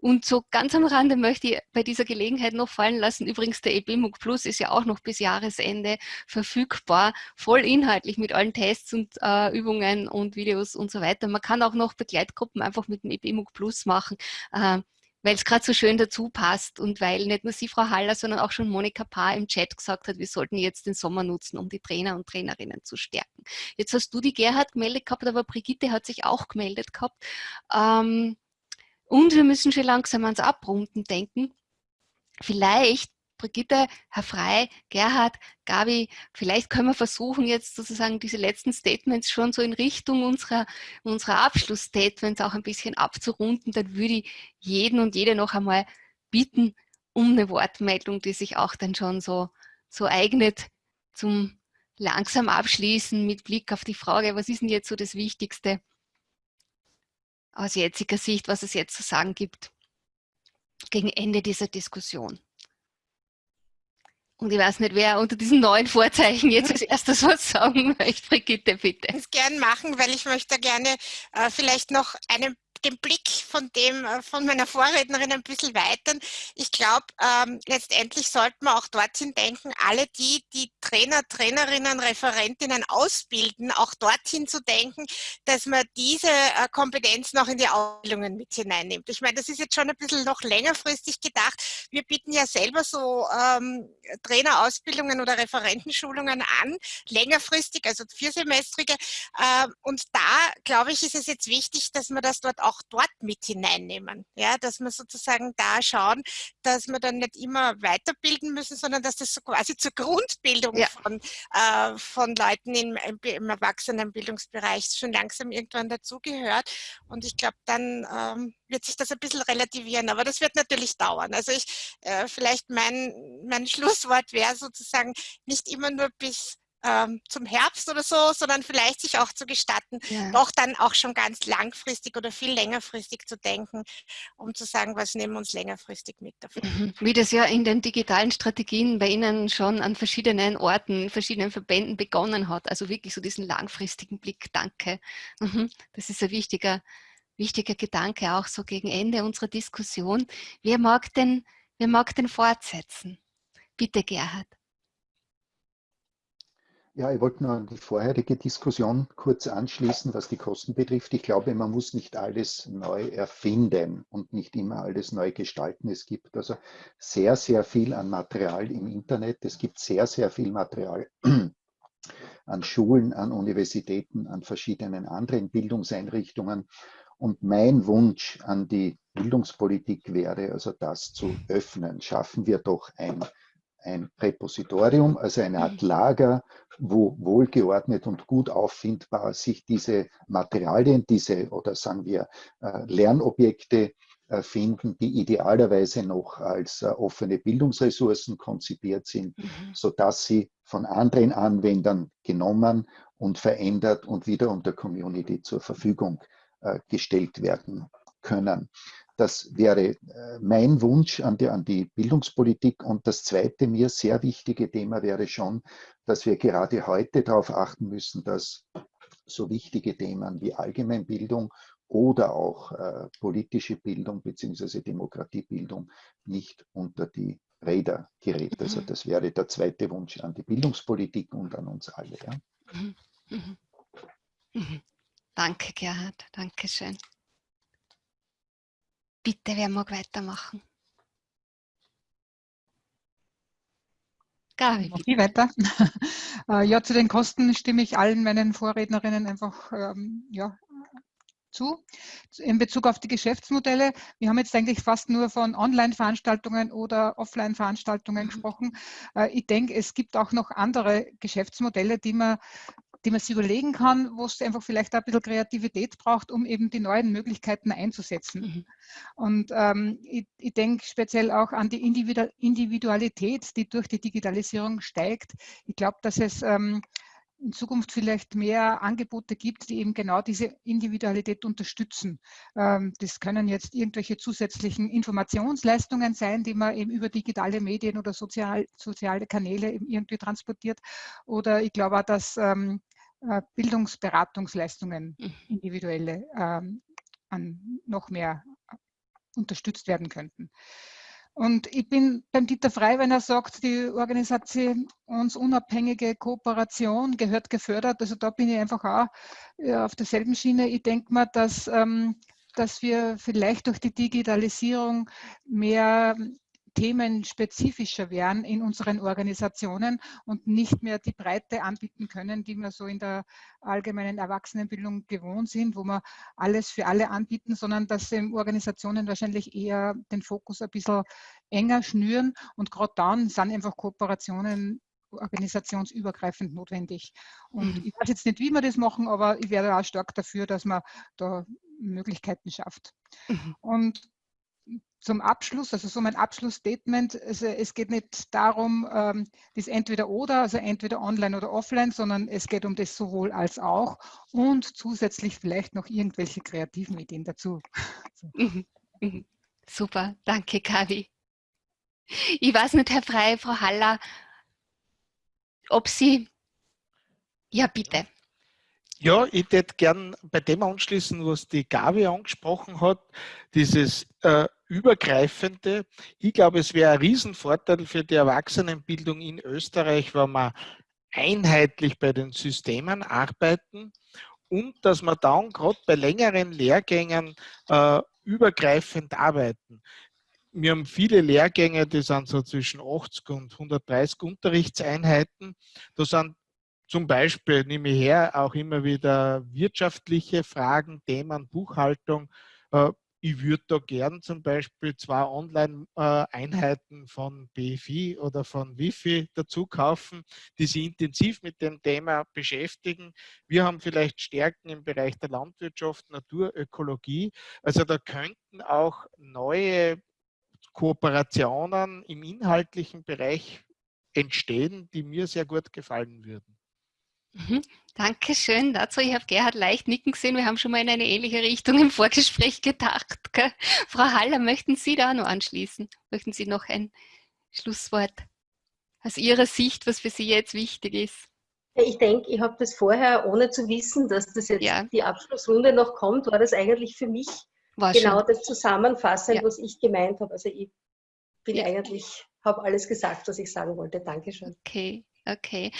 und so ganz am Rande möchte ich bei dieser Gelegenheit noch fallen lassen, übrigens der EBMUG Plus ist ja auch noch bis Jahresende verfügbar, voll inhaltlich mit allen Tests und äh, Übungen und Videos und so weiter. Man kann auch noch Begleitgruppen einfach mit dem EBMUG Plus machen, äh, weil es gerade so schön dazu passt und weil nicht nur Sie, Frau Haller, sondern auch schon Monika Paar im Chat gesagt hat, wir sollten jetzt den Sommer nutzen, um die Trainer und Trainerinnen zu stärken. Jetzt hast du die Gerhard gemeldet gehabt, aber Brigitte hat sich auch gemeldet gehabt. Ähm, und wir müssen schon langsam ans Abrunden denken. Vielleicht, Brigitte, Herr Frei, Gerhard, Gabi, vielleicht können wir versuchen, jetzt sozusagen diese letzten Statements schon so in Richtung unserer, unserer Abschlussstatements auch ein bisschen abzurunden. Dann würde ich jeden und jede noch einmal bitten um eine Wortmeldung, die sich auch dann schon so, so eignet zum langsam Abschließen mit Blick auf die Frage, was ist denn jetzt so das Wichtigste? Aus jetziger Sicht, was es jetzt zu sagen gibt, gegen Ende dieser Diskussion. Und ich weiß nicht, wer unter diesen neuen Vorzeichen jetzt als erstes was sagen möchte. Brigitte, bitte. Das gern machen, weil ich möchte gerne äh, vielleicht noch einen den Blick von dem, äh, von meiner Vorrednerin ein bisschen weitern. Ich glaube, ähm, letztendlich sollten wir auch dorthin denken, alle die, die Trainer, Trainerinnen, Referentinnen ausbilden, auch dorthin zu denken, dass man diese äh, Kompetenz noch in die Ausbildungen mit hineinnimmt. Ich meine, das ist jetzt schon ein bisschen noch längerfristig gedacht. Wir bieten ja selber so ähm, Trainerausbildungen oder Referentenschulungen an, längerfristig, also viersemestrige. Ähm, und da, glaube ich, ist es jetzt wichtig, dass man das dort auch auch dort mit hineinnehmen. Ja, dass wir sozusagen da schauen, dass wir dann nicht immer weiterbilden müssen, sondern dass das so quasi zur Grundbildung ja. von, äh, von Leuten im, im Erwachsenenbildungsbereich schon langsam irgendwann dazugehört. Und ich glaube, dann ähm, wird sich das ein bisschen relativieren, aber das wird natürlich dauern. Also ich, äh, vielleicht mein, mein Schlusswort wäre sozusagen nicht immer nur bis ähm, zum Herbst oder so, sondern vielleicht sich auch zu gestatten, Ja. doch dann auch schon ganz langfristig oder viel längerfristig zu denken, um zu sagen, was nehmen wir uns längerfristig mit davon. Mhm. Wie das ja in den digitalen Strategien bei Ihnen schon an verschiedenen Orten, verschiedenen Verbänden begonnen hat. Also wirklich so diesen langfristigen Blick. Danke. Mhm. Das ist ein wichtiger, wichtiger Gedanke, auch so gegen Ende unserer Diskussion. Wer mag denn, wer mag denn fortsetzen? Bitte, Gerhard. Ja, ich wollte nur an die vorherige Diskussion kurz anschließen, was die Kosten betrifft. Ich glaube, man muss nicht alles neu erfinden und nicht immer alles neu gestalten. Es gibt also sehr, sehr viel an Material im Internet. Es gibt sehr, sehr viel Material an Schulen, an Universitäten, an verschiedenen anderen Bildungseinrichtungen. Und mein Wunsch an die Bildungspolitik wäre also das zu öffnen. Schaffen wir doch ein ein Repositorium, also eine Art Lager, wo wohlgeordnet und gut auffindbar sich diese Materialien, diese oder sagen wir äh, Lernobjekte äh, finden, die idealerweise noch als äh, offene Bildungsressourcen konzipiert sind, Mhm. sodass sie von anderen Anwendern genommen und verändert und wieder unter Community zur Verfügung gestellt werden können. Das wäre mein Wunsch an die, an die Bildungspolitik. Und das zweite mir sehr wichtige Thema wäre schon, dass wir gerade heute darauf achten müssen, dass so wichtige Themen wie Allgemeinbildung oder auch äh, politische Bildung beziehungsweise Demokratiebildung nicht unter die Räder gerät. Also das wäre der zweite Wunsch an die Bildungspolitik und an uns alle. Ja. Mhm. Mhm. Mhm. Danke, Gerhard. Dankeschön. Bitte, wer mag weitermachen? Gabi, Noch viel weiter. Äh, ja, zu den Kosten stimme ich allen meinen Vorrednerinnen einfach ähm, ja, zu. In Bezug auf die Geschäftsmodelle, wir haben jetzt eigentlich fast nur von Online-Veranstaltungen oder Offline-Veranstaltungen Mhm. gesprochen. Äh, Ich denke, es gibt auch noch andere Geschäftsmodelle, die man die man sich überlegen kann, wo es einfach vielleicht ein bisschen Kreativität braucht, um eben die neuen Möglichkeiten einzusetzen. Mhm. Und ähm, ich, ich denke speziell auch an die Individu- Individualität, die durch die Digitalisierung steigt. Ich glaube, dass es ähm, in Zukunft vielleicht mehr Angebote gibt, die eben genau diese Individualität unterstützen. Ähm, das können jetzt irgendwelche zusätzlichen Informationsleistungen sein, die man eben über digitale Medien oder sozial, soziale Kanäle irgendwie transportiert. Oder ich glaube auch, dass ähm, äh, Bildungsberatungsleistungen Mhm. individuelle ähm, an noch mehr äh, unterstützt werden könnten. Und ich bin beim Dieter Frey, wenn er sagt, die organisationsunabhängige Kooperation gehört gefördert. Also da bin ich einfach auch äh, auf derselben Schiene. Ich denke mal, dass, ähm, dass wir vielleicht durch die Digitalisierung mehr themenspezifischer werden in unseren Organisationen und nicht mehr die Breite anbieten können, die wir so in der allgemeinen Erwachsenenbildung gewohnt sind, wo wir alles für alle anbieten, sondern dass Organisationen wahrscheinlich eher den Fokus ein bisschen enger schnüren und gerade dann sind einfach Kooperationen organisationsübergreifend notwendig. Und Mhm. ich weiß jetzt nicht, wie wir das machen, aber ich wäre auch stark dafür, dass man da Möglichkeiten schafft. Mhm. Und zum Abschluss, also so mein Abschlussstatement, also es geht nicht darum, ähm, das entweder oder, also entweder online oder offline, sondern es geht um das sowohl als auch und zusätzlich vielleicht noch irgendwelche kreativen Ideen dazu. So. Mhm. Mhm. Super, danke, Gabi. Ich weiß nicht, Herr Frey, Frau Haller, ob Sie. Ja, bitte. Ja, ich würde gern bei dem anschließen, was die Gabi angesprochen hat, dieses äh, Übergreifende. Ich glaube, es wäre ein Riesenvorteil für die Erwachsenenbildung in Österreich, wenn wir einheitlich bei den Systemen arbeiten und dass wir dann gerade bei längeren Lehrgängen äh, übergreifend arbeiten. Wir haben viele Lehrgänge, die sind so zwischen 80 und 130 Unterrichtseinheiten. Da sind zum Beispiel, nehme ich her, auch immer wieder wirtschaftliche Fragen, Themen, Buchhaltung. Äh, ich würde da gern zum Beispiel zwei Online-Einheiten von BFI oder von Wifi dazu kaufen, die sich intensiv mit dem Thema beschäftigen. Wir haben vielleicht Stärken im Bereich der Landwirtschaft, Naturökologie. Also da könnten auch neue Kooperationen im inhaltlichen Bereich entstehen, die mir sehr gut gefallen würden. Mhm. Dankeschön dazu. Ich habe Gerhard leicht nicken gesehen. Wir haben schon mal in eine ähnliche Richtung im Vorgespräch gedacht. Gell? Frau Haller, möchten Sie da noch anschließen? Möchten Sie noch ein Schlusswort aus Ihrer Sicht, was für Sie jetzt wichtig ist? Ich denke, ich habe das vorher, ohne zu wissen, dass das jetzt ja. die Abschlussrunde noch kommt, war das eigentlich für mich war genau schon. das Zusammenfassen, ja. was ich gemeint habe. Also ich bin ja. eigentlich, habe alles gesagt, was ich sagen wollte. Dankeschön. Okay, okay.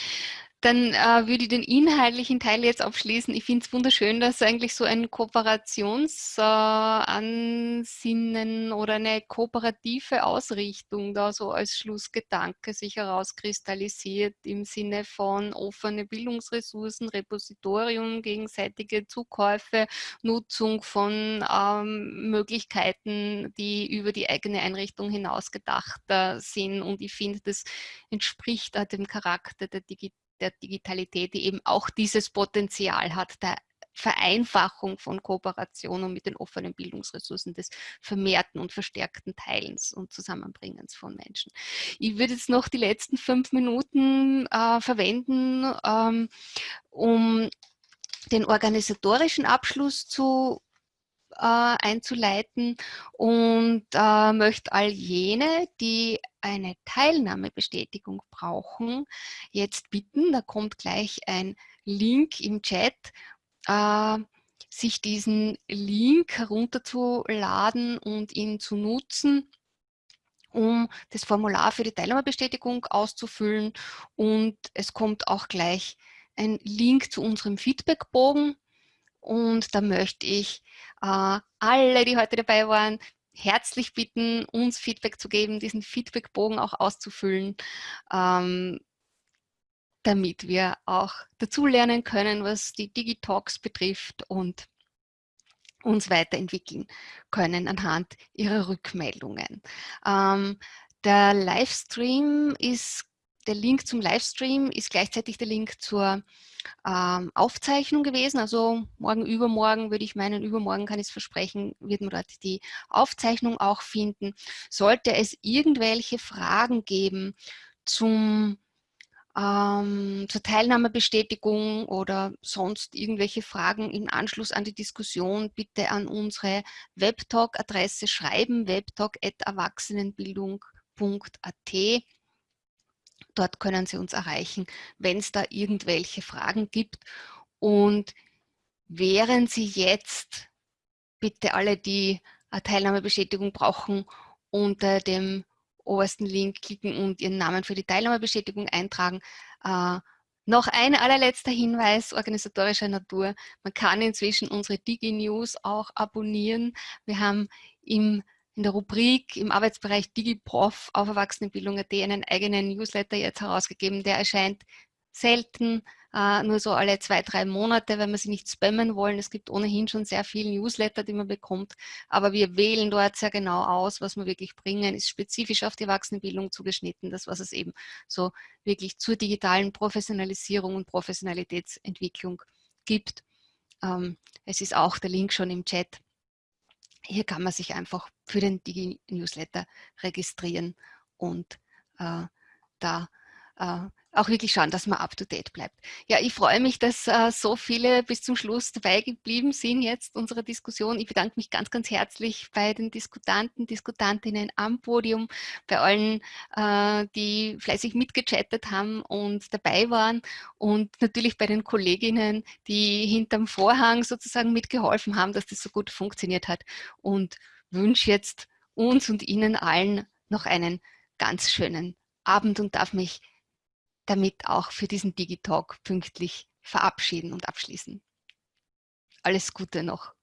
Dann äh, würde ich den inhaltlichen Teil jetzt abschließen. Ich finde es wunderschön, dass eigentlich so ein Kooperationsansinnen äh, oder eine kooperative Ausrichtung da so als Schlussgedanke sich herauskristallisiert im Sinne von offene Bildungsressourcen, Repositorium, gegenseitige Zukäufe, Nutzung von ähm, Möglichkeiten, die über die eigene Einrichtung hinaus gedacht äh, sind. Und ich finde, das entspricht dem Charakter der Digitalisierung der Digitalität, die eben auch dieses Potenzial hat, der Vereinfachung von Kooperation und mit den offenen Bildungsressourcen des vermehrten und verstärkten Teilens und Zusammenbringens von Menschen. Ich würde jetzt noch die letzten fünf Minuten äh, verwenden, ähm, um den organisatorischen Abschluss zu einzuleiten und äh, möchte all jene, die eine Teilnahmebestätigung brauchen, jetzt bitten, da kommt gleich ein Link im Chat, äh, sich diesen Link herunterzuladen und ihn zu nutzen, um das Formular für die Teilnahmebestätigung auszufüllen. Und es kommt auch gleich ein Link zu unserem Feedbackbogen. Und da möchte ich äh, alle, die heute dabei waren, herzlich bitten, uns Feedback zu geben, diesen Feedbackbogen auch auszufüllen, ähm, damit wir auch dazulernen können, was die Digitalks betrifft und uns weiterentwickeln können anhand ihrer Rückmeldungen. Ähm, der Livestream ist der Link zum Livestream ist gleichzeitig der Link zur ähm, Aufzeichnung gewesen. Also morgen, übermorgen würde ich meinen, übermorgen kann ich es versprechen, wird man dort die Aufzeichnung auch finden. Sollte es irgendwelche Fragen geben zum ähm, zur Teilnahmebestätigung oder sonst irgendwelche Fragen im Anschluss an die Diskussion, bitte an unsere Webtalk-Adresse schreiben, webtalk.erwachsenenbildung.at. Dort können Sie uns erreichen, wenn es da irgendwelche Fragen gibt. Und während Sie jetzt bitte alle, die eine Teilnahmebestätigung brauchen, unter dem obersten Link klicken und Ihren Namen für die Teilnahmebestätigung eintragen. Äh, noch ein allerletzter Hinweis organisatorischer Natur. Man kann inzwischen unsere Digi-News auch abonnieren. Wir haben im in der Rubrik im Arbeitsbereich DigiProf auf Erwachsenenbildung.at einen eigenen Newsletter jetzt herausgegeben. Der erscheint selten, äh, nur so alle zwei, drei Monate, weil wir sie nicht spammen wollen. Es gibt ohnehin schon sehr viele Newsletter, die man bekommt, aber wir wählen dort sehr genau aus, was wir wirklich bringen, ist spezifisch auf die Erwachsenenbildung zugeschnitten, das was es eben so wirklich zur digitalen Professionalisierung und Professionalitätsentwicklung gibt. Ähm, es ist auch der Link schon im Chat hier kann man sich einfach für den Digi-Newsletter registrieren und äh, da äh, auch wirklich schauen, dass man up-to-date bleibt. Ja, ich freue mich, dass äh, so viele bis zum Schluss dabei geblieben sind jetzt unserer Diskussion. Ich bedanke mich ganz, ganz herzlich bei den Diskutanten, Diskutantinnen am Podium, bei allen, äh, die fleißig mitgechattet haben und dabei waren und natürlich bei den Kolleginnen, die hinterm Vorhang sozusagen mitgeholfen haben, dass das so gut funktioniert hat und wünsche jetzt uns und Ihnen allen noch einen ganz schönen Abend und darf mich damit auch für diesen Digitalk pünktlich verabschieden und abschließen. Alles Gute noch.